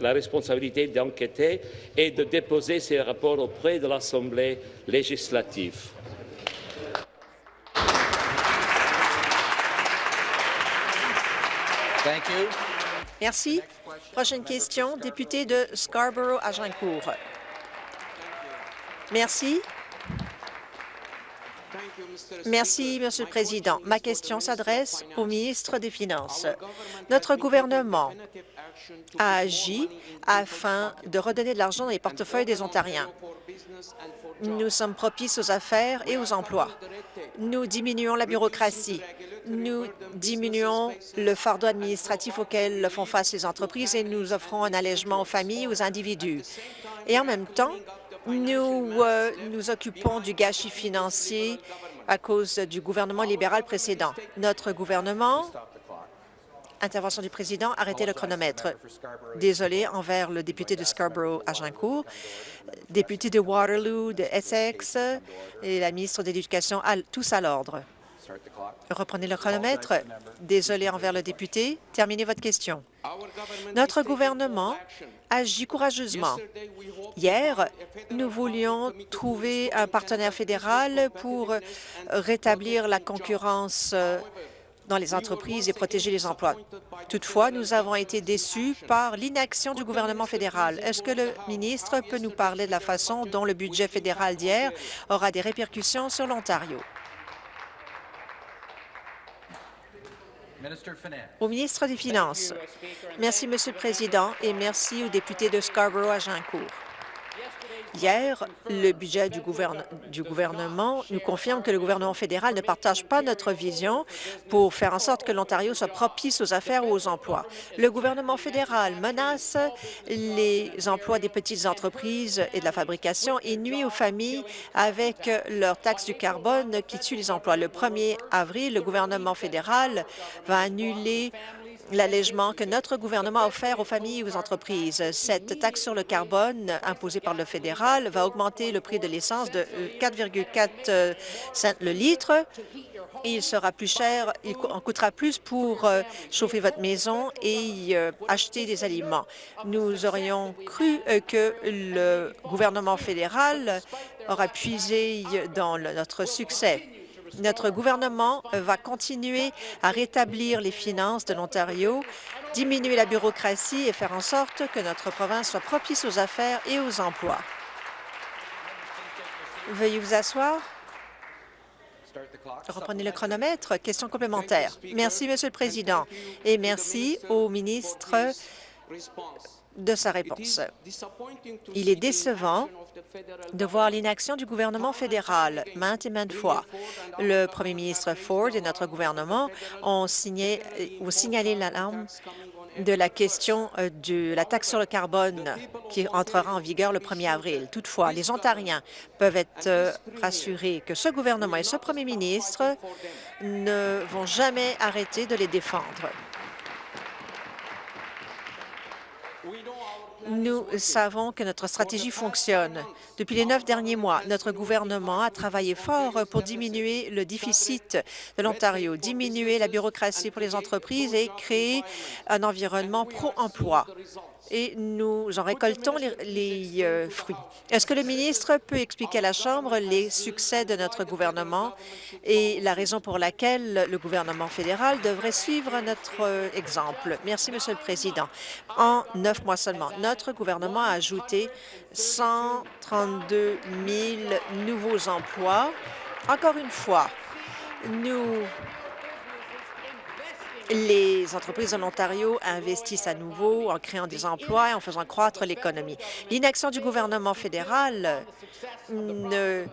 la responsabilité d'enquêter et de déposer ses rapports auprès de l'Assemblée législative. Merci. Prochaine question, député de Scarborough-Agincourt. Merci. Merci, Monsieur le Président. Ma question s'adresse au ministre des Finances. Notre gouvernement a agi afin de redonner de l'argent dans les portefeuilles des Ontariens. Nous sommes propices aux affaires et aux emplois. Nous diminuons la bureaucratie. Nous diminuons le fardeau administratif auquel font face les entreprises et nous offrons un allègement aux familles aux individus. Et en même temps, nous euh, nous occupons du gâchis financier à cause du gouvernement libéral précédent. Notre gouvernement Intervention du président, arrêtez le chronomètre. Désolé envers le député de Scarborough-Agincourt, député de Waterloo, de Essex et la ministre de l'Éducation, tous à l'ordre. Reprenez le chronomètre. Désolé envers le député. Terminez votre question. Notre gouvernement agit courageusement. Hier, nous voulions trouver un partenaire fédéral pour rétablir la concurrence dans les entreprises et protéger les emplois. Toutefois, nous avons été déçus par l'inaction du gouvernement fédéral. Est-ce que le ministre peut nous parler de la façon dont le budget fédéral d'hier aura des répercussions sur l'Ontario? Au ministre des Finances. Merci, Monsieur le Président, et merci aux députés de Scarborough-Agincourt. Hier, le budget du, gouvernement nous confirme que le gouvernement fédéral ne partage pas notre vision pour faire en sorte que l'Ontario soit propice aux affaires ou aux emplois. Le gouvernement fédéral menace les emplois des petites entreprises et de la fabrication et nuit aux familles avec leur taxe du carbone qui tue les emplois. Le 1er avril, le gouvernement fédéral va annuler l'allègement que notre gouvernement a offert aux familles et aux entreprises. Cette taxe sur le carbone imposée par le fédéral va augmenter le prix de l'essence de 4,4 euh, cents le litre. il sera plus cher, il en coûtera plus pour euh, chauffer votre maison et euh, acheter des aliments. Nous aurions cru que le gouvernement fédéral aura puisé dans notre succès. Notre gouvernement va continuer à rétablir les finances de l'Ontario, diminuer la bureaucratie et faire en sorte que notre province soit propice aux affaires et aux emplois. Veuillez vous asseoir. Reprenez le chronomètre. Question complémentaire. Merci, Monsieur le Président, et merci au ministre de sa réponse. Il est décevant de voir l'inaction du gouvernement fédéral maintes et maintes fois. Le premier ministre Ford et notre gouvernement ont, signalé l'alarme de la question euh, de la taxe sur le carbone qui entrera en vigueur le 1er avril. Toutefois, les Ontariens peuvent être euh, rassurés que ce gouvernement et ce premier ministre ne vont jamais arrêter de les défendre. Nous savons que notre stratégie fonctionne. Depuis les neuf derniers mois, notre gouvernement a travaillé fort pour diminuer le déficit de l'Ontario, diminuer la bureaucratie pour les entreprises et créer un environnement pro-emploi et nous en récoltons les, euh, fruits. Est-ce que le ministre peut expliquer à la Chambre les succès de notre gouvernement et la raison pour laquelle le gouvernement fédéral devrait suivre notre euh, exemple? Merci, Monsieur le Président. En neuf mois seulement, notre gouvernement a ajouté 132 000 nouveaux emplois. Encore une fois, nous les entreprises de l'Ontario investissent à nouveau en créant des emplois et en faisant croître l'économie. L'inaction du gouvernement fédéral ne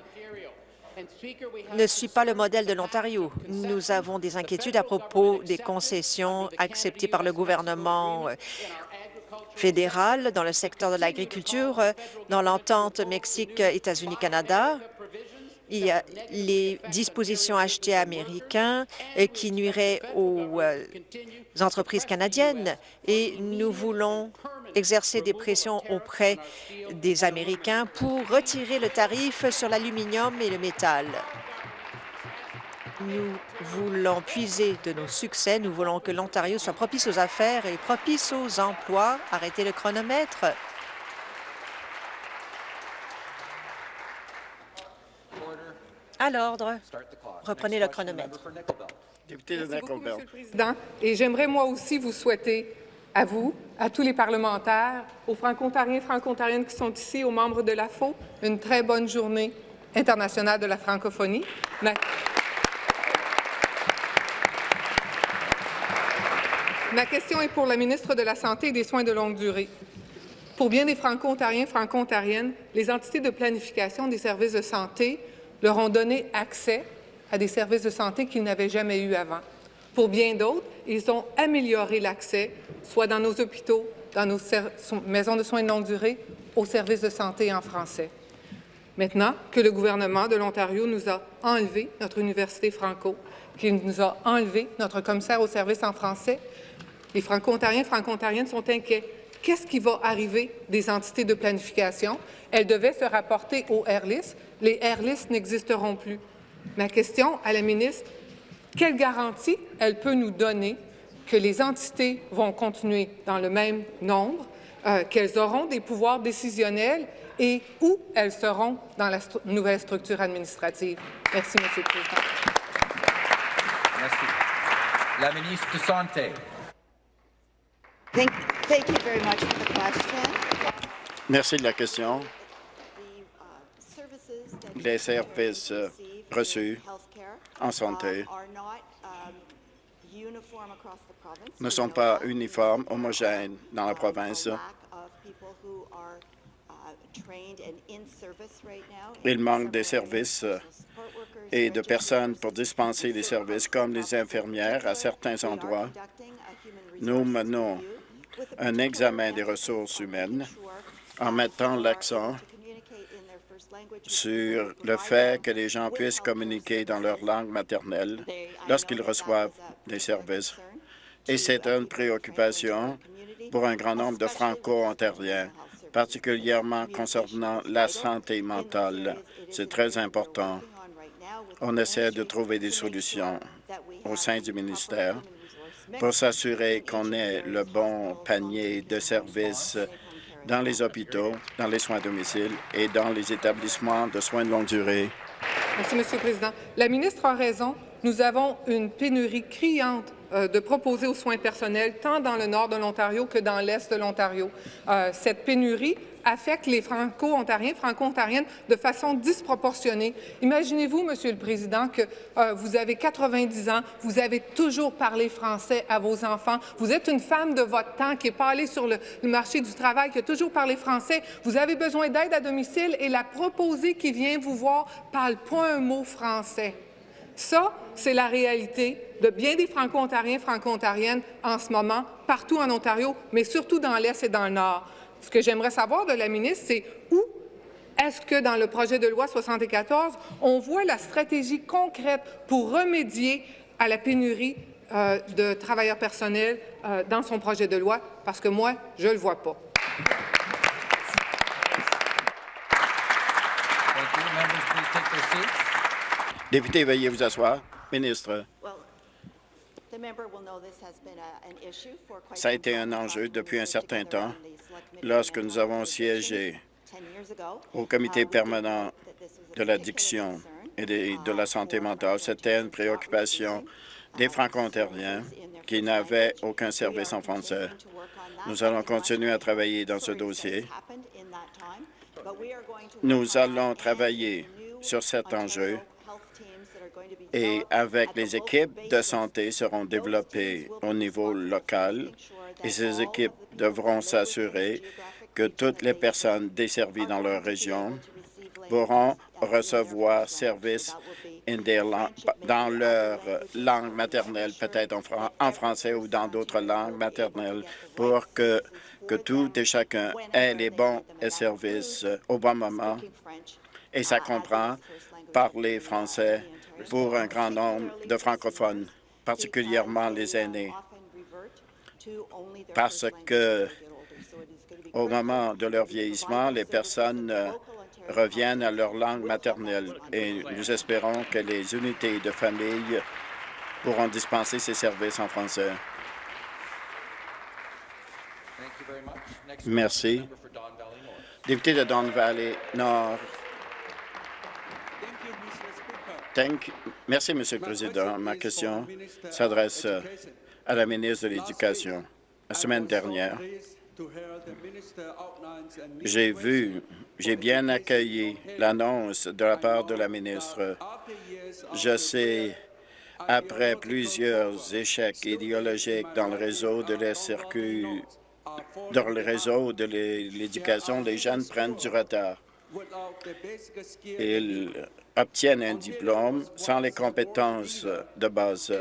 ne suit pas le modèle de l'Ontario. Nous avons des inquiétudes à propos des concessions acceptées par le gouvernement fédéral dans le secteur de l'agriculture, dans l'entente Mexique-États-Unis-Canada il y a les dispositions achetées américains euh, qui nuiraient aux euh, entreprises canadiennes et nous voulons exercer des pressions auprès des Américains pour retirer le tarif sur l'aluminium et le métal. Nous voulons puiser de nos succès. Nous voulons que l'Ontario soit propice aux affaires et propice aux emplois. Arrêtez le chronomètre. À l'ordre. Reprenez le chronomètre. Député de Merci beaucoup, Monsieur le Président. Et j'aimerais moi aussi vous souhaiter à vous, à tous les parlementaires, aux franco-ontariens et franco-ontariennes qui sont ici, aux membres de la FO, une très bonne journée internationale de la francophonie. Ma... Ma question est pour la ministre de la Santé et des Soins de longue durée. Pour bien des franco-ontariens et franco-ontariennes, les entités de planification des services de santé leur ont donné accès à des services de santé qu'ils n'avaient jamais eu avant. Pour bien d'autres, ils ont amélioré l'accès, soit dans nos hôpitaux, dans nos maisons de soins de longue durée, aux services de santé en français. Maintenant que le gouvernement de l'Ontario nous a enlevé notre université franco, qu'il nous a enlevé notre commissaire au service en français, les franco-ontariens et franco-ontariennes sont inquiets. Qu'est-ce qui va arriver des entités de planification? Elles devaient se rapporter au AirList, les Airlists n'existeront plus. Ma question à la ministre Quelle garantie elle peut nous donner que les entités vont continuer dans le même nombre, euh, qu'elles auront des pouvoirs décisionnels et où elles seront dans la nouvelle structure administrative? Merci, M. le Président. Merci. La ministre de Santé. Thank, thank you very much for the question. Merci de la question. Les services euh, reçus en santé ne sont pas uniformes, homogènes dans la province. Il manque des services euh, et de personnes pour dispenser les services, comme les infirmières à certains endroits. Nous menons un examen des ressources humaines en mettant l'accent sur le fait que les gens puissent communiquer dans leur langue maternelle lorsqu'ils reçoivent des services. Et c'est une préoccupation pour un grand nombre de Franco-Ontariens, particulièrement concernant la santé mentale. C'est très important. On essaie de trouver des solutions au sein du ministère pour s'assurer qu'on ait le bon panier de services dans les hôpitaux, dans les soins à domicile et dans les établissements de soins de longue durée. Merci, M. le Président. La ministre a raison. Nous avons une pénurie criante euh, de proposer aux soins personnels, tant dans le nord de l'Ontario que dans l'est de l'Ontario. Euh, cette pénurie affecte les Franco-Ontariens, Franco-Ontariennes de façon disproportionnée. Imaginez-vous, Monsieur le Président, que euh, vous avez 90 ans, vous avez toujours parlé français à vos enfants, vous êtes une femme de votre temps qui n'est pas allée sur le, marché du travail, qui a toujours parlé français, vous avez besoin d'aide à domicile et la proposée qui vient vous voir parle pas un mot français. Ça, c'est la réalité de bien des Franco-Ontariens, Franco-Ontariennes en ce moment, partout en Ontario, mais surtout dans l'Est et dans le Nord. Ce que j'aimerais savoir de la ministre, c'est où est-ce que dans le projet de loi 74, on voit la stratégie concrète pour remédier à la pénurie euh, de travailleurs personnels euh, dans son projet de loi? Parce que moi, je ne le vois pas. Député, veuillez vous asseoir. Ministre. Ça a été un enjeu depuis un certain temps lorsque nous avons siégé au comité permanent de l'addiction et de, la santé mentale. C'était une préoccupation des Franco-Ontariens qui n'avaient aucun service en français. Nous allons continuer à travailler dans ce dossier. Nous allons travailler sur cet enjeu et avec les équipes de santé seront développées au niveau local et ces équipes devront s'assurer que toutes les personnes desservies dans leur région pourront recevoir service dans leur langue maternelle, peut-être en, français ou dans d'autres langues maternelles, pour que, que tout et chacun ait les bons services au bon moment. Et ça comprend parler français pour un grand nombre de francophones, particulièrement les aînés, parce que au moment de leur vieillissement, les personnes euh, reviennent à leur langue maternelle et nous espérons que les unités de famille pourront dispenser ces services en français. Merci. Député de Don Valley Nord. Merci, Monsieur le Président. Ma question s'adresse euh, à la ministre de l'Éducation. La semaine dernière, j'ai vu, j'ai bien accueilli l'annonce de la part de la ministre. Je sais, après plusieurs échecs idéologiques dans le réseau de dans le réseau de l'éducation, les jeunes prennent du retard. Ils obtiennent un diplôme sans les compétences de base.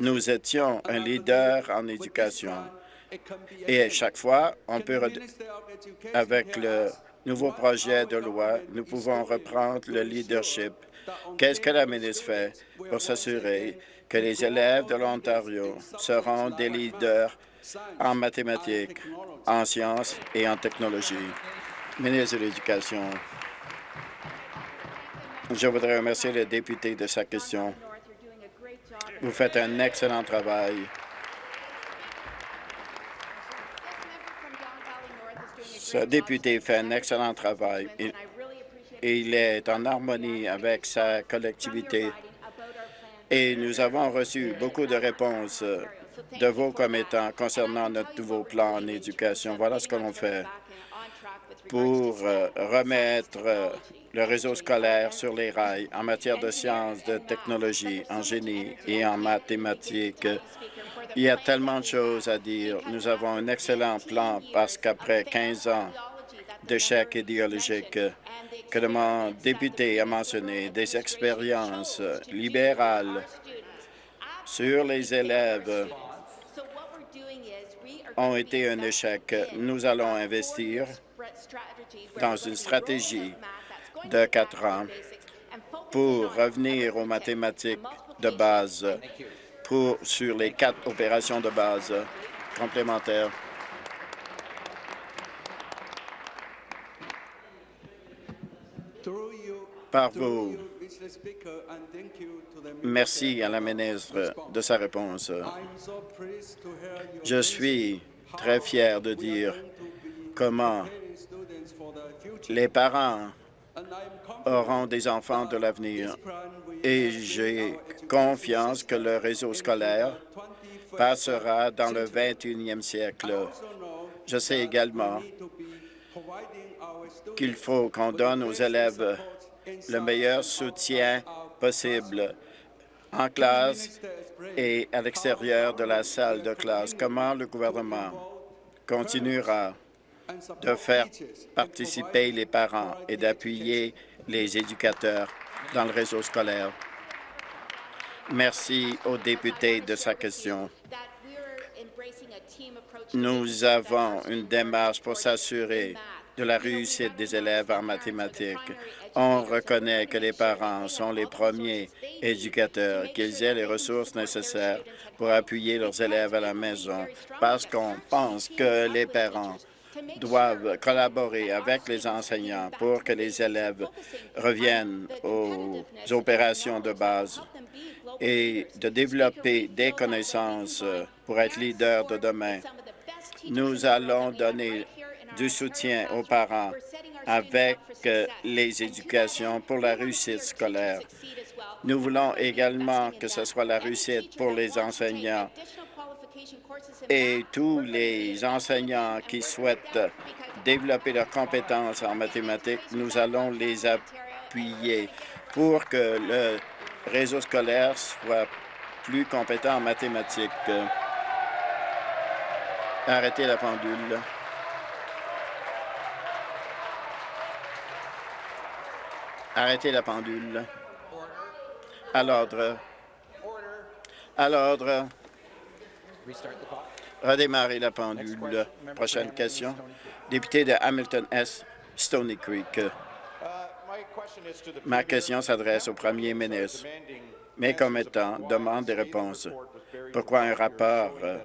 Nous étions un leader en éducation. Et chaque fois, on peut, avec le nouveau projet de loi, nous pouvons reprendre le leadership. Qu'est-ce que la ministre fait pour s'assurer que les élèves de l'Ontario seront des leaders en mathématiques, en sciences et en technologie? Ministre de l'Éducation. Je voudrais remercier le député de sa question. Vous faites un excellent travail. Ce député fait un excellent travail. Il, il est en harmonie avec sa collectivité. Et nous avons reçu beaucoup de réponses de vos commettants concernant notre nouveau plan en éducation. Voilà ce que l'on fait pour euh, remettre euh, le réseau scolaire sur les rails en matière de sciences, de technologie, en génie et en mathématiques. Il y a tellement de choses à dire. Nous avons un excellent plan parce qu'après 15 ans d'échecs idéologiques que le député a mentionné, des expériences libérales sur les élèves ont été un échec. Nous allons investir dans une stratégie de quatre ans pour revenir aux mathématiques de base pour, sur les quatre opérations de base complémentaires. Par vous, merci à la ministre de sa réponse. Je suis très fier de dire comment les parents auront des enfants de l'avenir et j'ai confiance que le réseau scolaire passera dans le 21e siècle. Je sais également qu'il faut qu'on donne aux élèves le meilleur soutien possible en classe et à l'extérieur de la salle de classe. Comment le gouvernement continuera de faire participer les parents et d'appuyer les éducateurs dans le réseau scolaire. Merci au député de sa question. Nous avons une démarche pour s'assurer de la réussite des élèves en mathématiques. On reconnaît que les parents sont les premiers éducateurs, qu'ils aient les ressources nécessaires pour appuyer leurs élèves à la maison, parce qu'on pense que les parents doivent collaborer avec les enseignants pour que les élèves reviennent aux opérations de base et de développer des connaissances pour être leaders de demain. Nous allons donner du soutien aux parents avec les éducations pour la réussite scolaire. Nous voulons également que ce soit la réussite pour les enseignants et tous les enseignants qui souhaitent développer leurs compétences en mathématiques, nous allons les appuyer pour que le réseau scolaire soit plus compétent en mathématiques. Arrêtez la pendule. Arrêtez la pendule. À l'ordre. À l'ordre. Redémarrer la pendule. Prochaine question. Député de Hamilton S. Stony Creek. Ma question s'adresse au premier ministre. Mes commettants demandent des réponses. Pourquoi un rapport euh,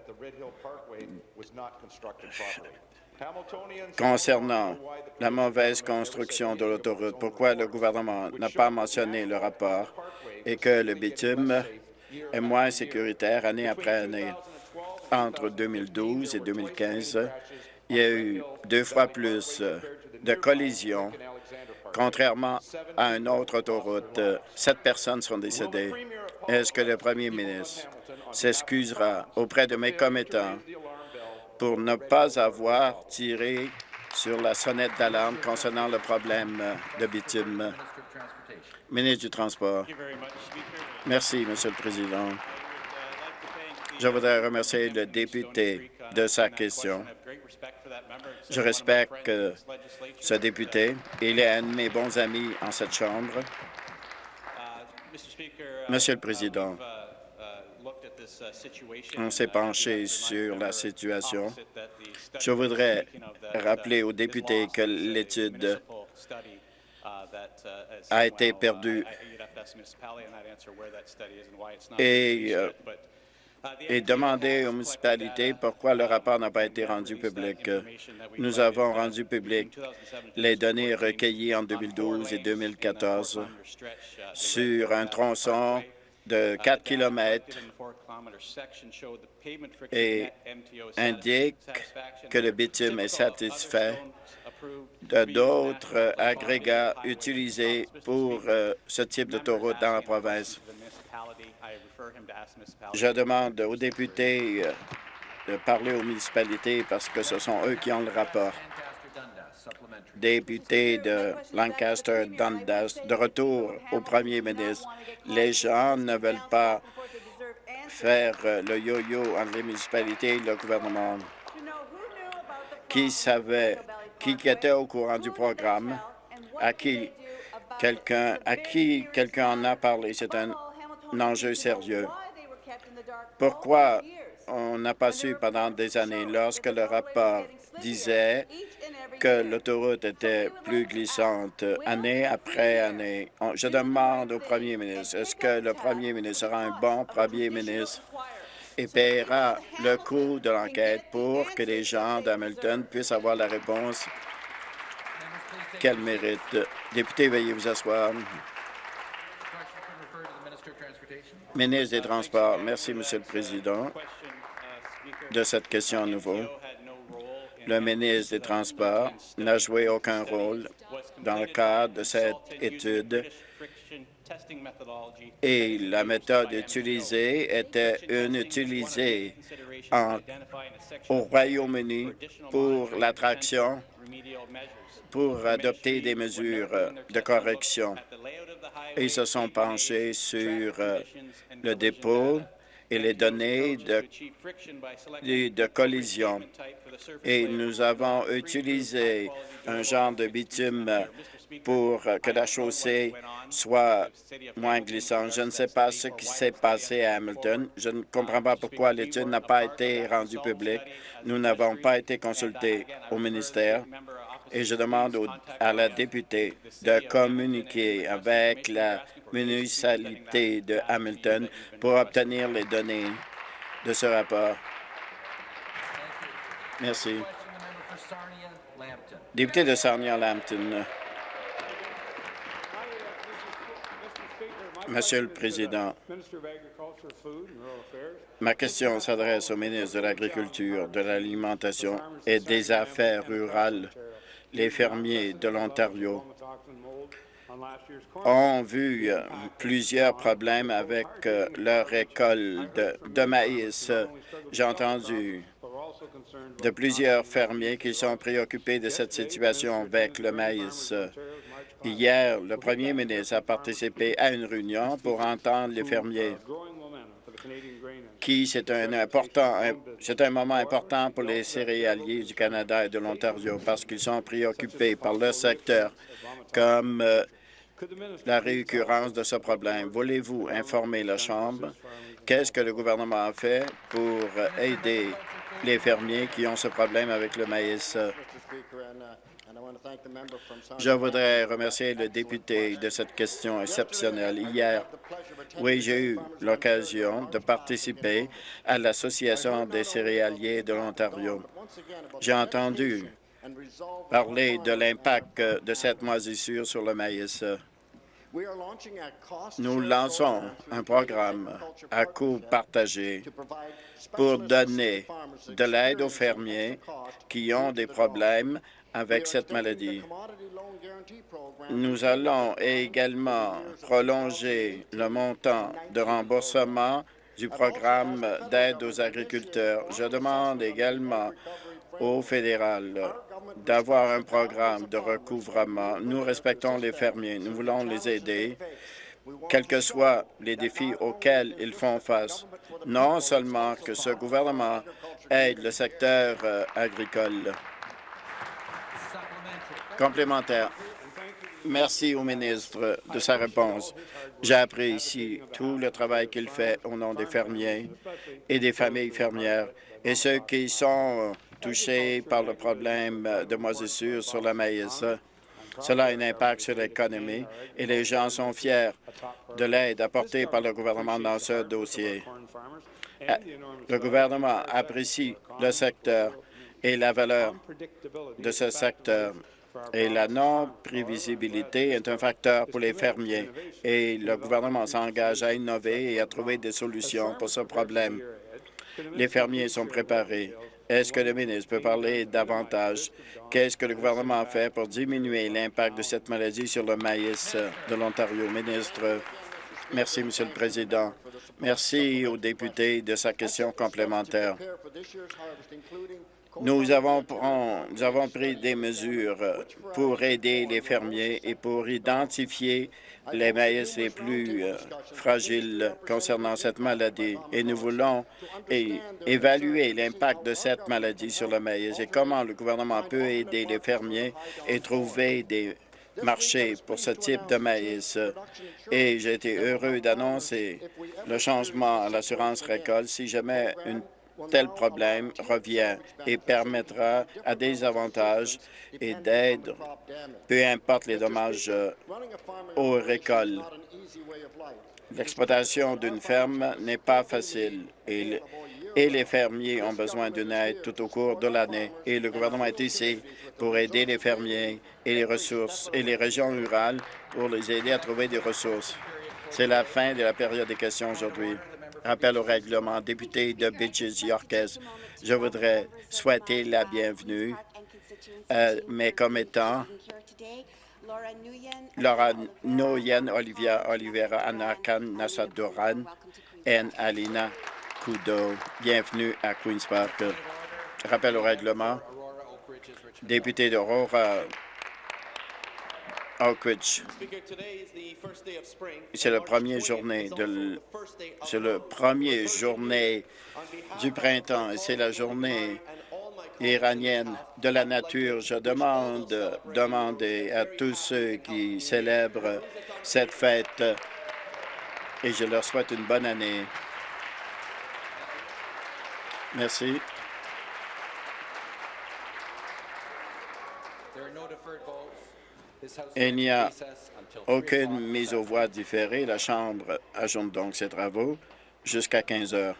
concernant la mauvaise construction de l'autoroute, pourquoi le gouvernement n'a pas mentionné le rapport et que le bitume est moins sécuritaire année après année. Entre 2012 et 2015, il y a eu deux fois plus de collisions, contrairement à une autre autoroute. Sept personnes sont décédées. Est-ce que le premier ministre s'excusera auprès de mes commettants pour ne pas avoir tiré sur la sonnette d'alarme concernant le problème de bitume? Ministre du Transport. Merci, Monsieur le Président. Je voudrais remercier le député de sa question. Je respecte ce député. Il est un de mes bons amis en cette Chambre. Monsieur le Président, on s'est penché sur la situation. Je voudrais rappeler aux députés que l'étude a été perdue et, euh, et demander aux municipalités pourquoi le rapport n'a pas été rendu public. Nous avons rendu public les données recueillies en 2012 et 2014 sur un tronçon de 4 km et indique que le bitume est satisfait de d'autres agrégats utilisés pour euh, ce type d'autoroute dans la province. Je demande aux députés euh, de parler aux municipalités parce que ce sont eux qui ont le rapport. Député de Lancaster Dundas, de retour au premier ministre. Les gens ne veulent pas faire euh, le yo-yo entre les municipalités et le gouvernement. Qui savait, qui était au courant du programme, à qui quelqu'un à qui quelqu'un en a parlé? C'est un enjeu sérieux. Pourquoi on n'a pas su pendant des années, lorsque le rapport disait que l'autoroute était plus glissante année après année? Je demande au premier ministre, est-ce que le premier ministre sera un bon premier ministre? Et paiera le coût de l'enquête pour que les gens d'Hamilton puissent avoir la réponse qu'elle mérite. Député, veuillez vous asseoir. Ministre des Transports, merci, Monsieur le Président, de cette question à nouveau. Le ministre des Transports n'a joué aucun rôle dans le cadre de cette étude et la méthode utilisée était une utilisée au Royaume-Uni pour l'attraction, pour adopter des mesures de correction. Ils se sont penchés sur euh, le dépôt et les données de, de, de collision. Et nous avons utilisé un genre de bitume pour que la chaussée soit moins glissante. Je ne sais pas ce qui s'est passé à Hamilton. Je ne comprends pas pourquoi l'étude n'a pas été rendue publique. Nous n'avons pas été consultés au ministère et je demande à la députée de communiquer avec la municipalité de Hamilton pour obtenir les données de ce rapport. Merci. Député de Sarnia-Lambton. Monsieur le Président, ma question s'adresse au ministre de l'Agriculture, de l'Alimentation et des Affaires rurales. Les fermiers de l'Ontario ont vu euh, plusieurs problèmes avec euh, leur récolte de, de maïs. J'ai entendu de plusieurs fermiers qui sont préoccupés de cette situation avec le maïs. Hier, le premier ministre a participé à une réunion pour entendre les fermiers qui c'est un important, c'est un moment important pour les céréaliers du Canada et de l'Ontario parce qu'ils sont préoccupés par le secteur comme euh, la réoccurrence de ce problème. Voulez-vous informer la Chambre? Qu'est-ce que le gouvernement a fait pour aider les fermiers qui ont ce problème avec le maïs? Je voudrais remercier le député de cette question exceptionnelle. Hier, oui, j'ai eu l'occasion de participer à l'Association des céréaliers de l'Ontario. J'ai entendu parler de l'impact de cette moisissure sur le maïs. Nous lançons un programme à coût partagé pour donner de l'aide aux fermiers qui ont des problèmes avec cette maladie. Nous allons également prolonger le montant de remboursement du programme d'aide aux agriculteurs. Je demande également au fédéral d'avoir un programme de recouvrement. Nous respectons les fermiers, nous voulons les aider, quels que soient les défis auxquels ils font face. Non seulement que ce gouvernement aide le secteur euh, agricole. Complémentaire. Merci au ministre de sa réponse. J'apprécie tout le travail qu'il fait au nom des fermiers et des familles fermières et ceux qui sont touchés par le problème de moisissure sur le maïs. Cela a un impact sur l'économie et les gens sont fiers de l'aide apportée par le gouvernement dans ce dossier. Euh, Le gouvernement apprécie le secteur et la valeur de ce secteur Et la non-prévisibilité est un facteur pour les fermiers. Et le gouvernement s'engage à innover et à trouver des solutions pour ce problème. Les fermiers sont préparés. Est-ce que le ministre peut parler davantage? Qu'est-ce que le gouvernement fait pour diminuer l'impact de cette maladie sur le maïs de l'Ontario? Ministre, merci, Monsieur le Président. Merci aux députés de sa question complémentaire. Nous avons, nous avons pris des mesures pour aider les fermiers et pour identifier les maïs les plus euh, fragiles concernant cette maladie. Et nous voulons évaluer l'impact de cette maladie sur le maïs et comment le gouvernement peut aider les fermiers et trouver des marchés pour ce type de maïs. Et j'ai été heureux d'annoncer le changement à l'assurance récolte si jamais une tel problème revient et permettra à des avantages et d'aides, peu importe les dommages aux récoltes. L'exploitation d'une ferme n'est pas facile et, et les fermiers ont besoin d'une aide tout au cours de l'année. Et le gouvernement est ici pour aider les fermiers et les ressources et les régions rurales pour les aider à trouver des ressources. C'est la fin de la période des questions aujourd'hui. Rappel au règlement, député de Bitches Yorkes, je voudrais souhaiter la bienvenue à mes commettants Laura Nguyen, Olivia Oliveira, Anakan Nassaduran et Alina Kudo. Bienvenue à Queen's Park. Rappel au règlement, député d'Aurora C'est la première journée de c'est le premier journée du printemps et c'est la journée iranienne de la nature. Je demande demander à tous ceux qui célèbrent cette fête et je leur souhaite une bonne année. Merci. Il n'y a aucune mise aux voix différée. La Chambre ajoute donc ses travaux jusqu'à 15 heures.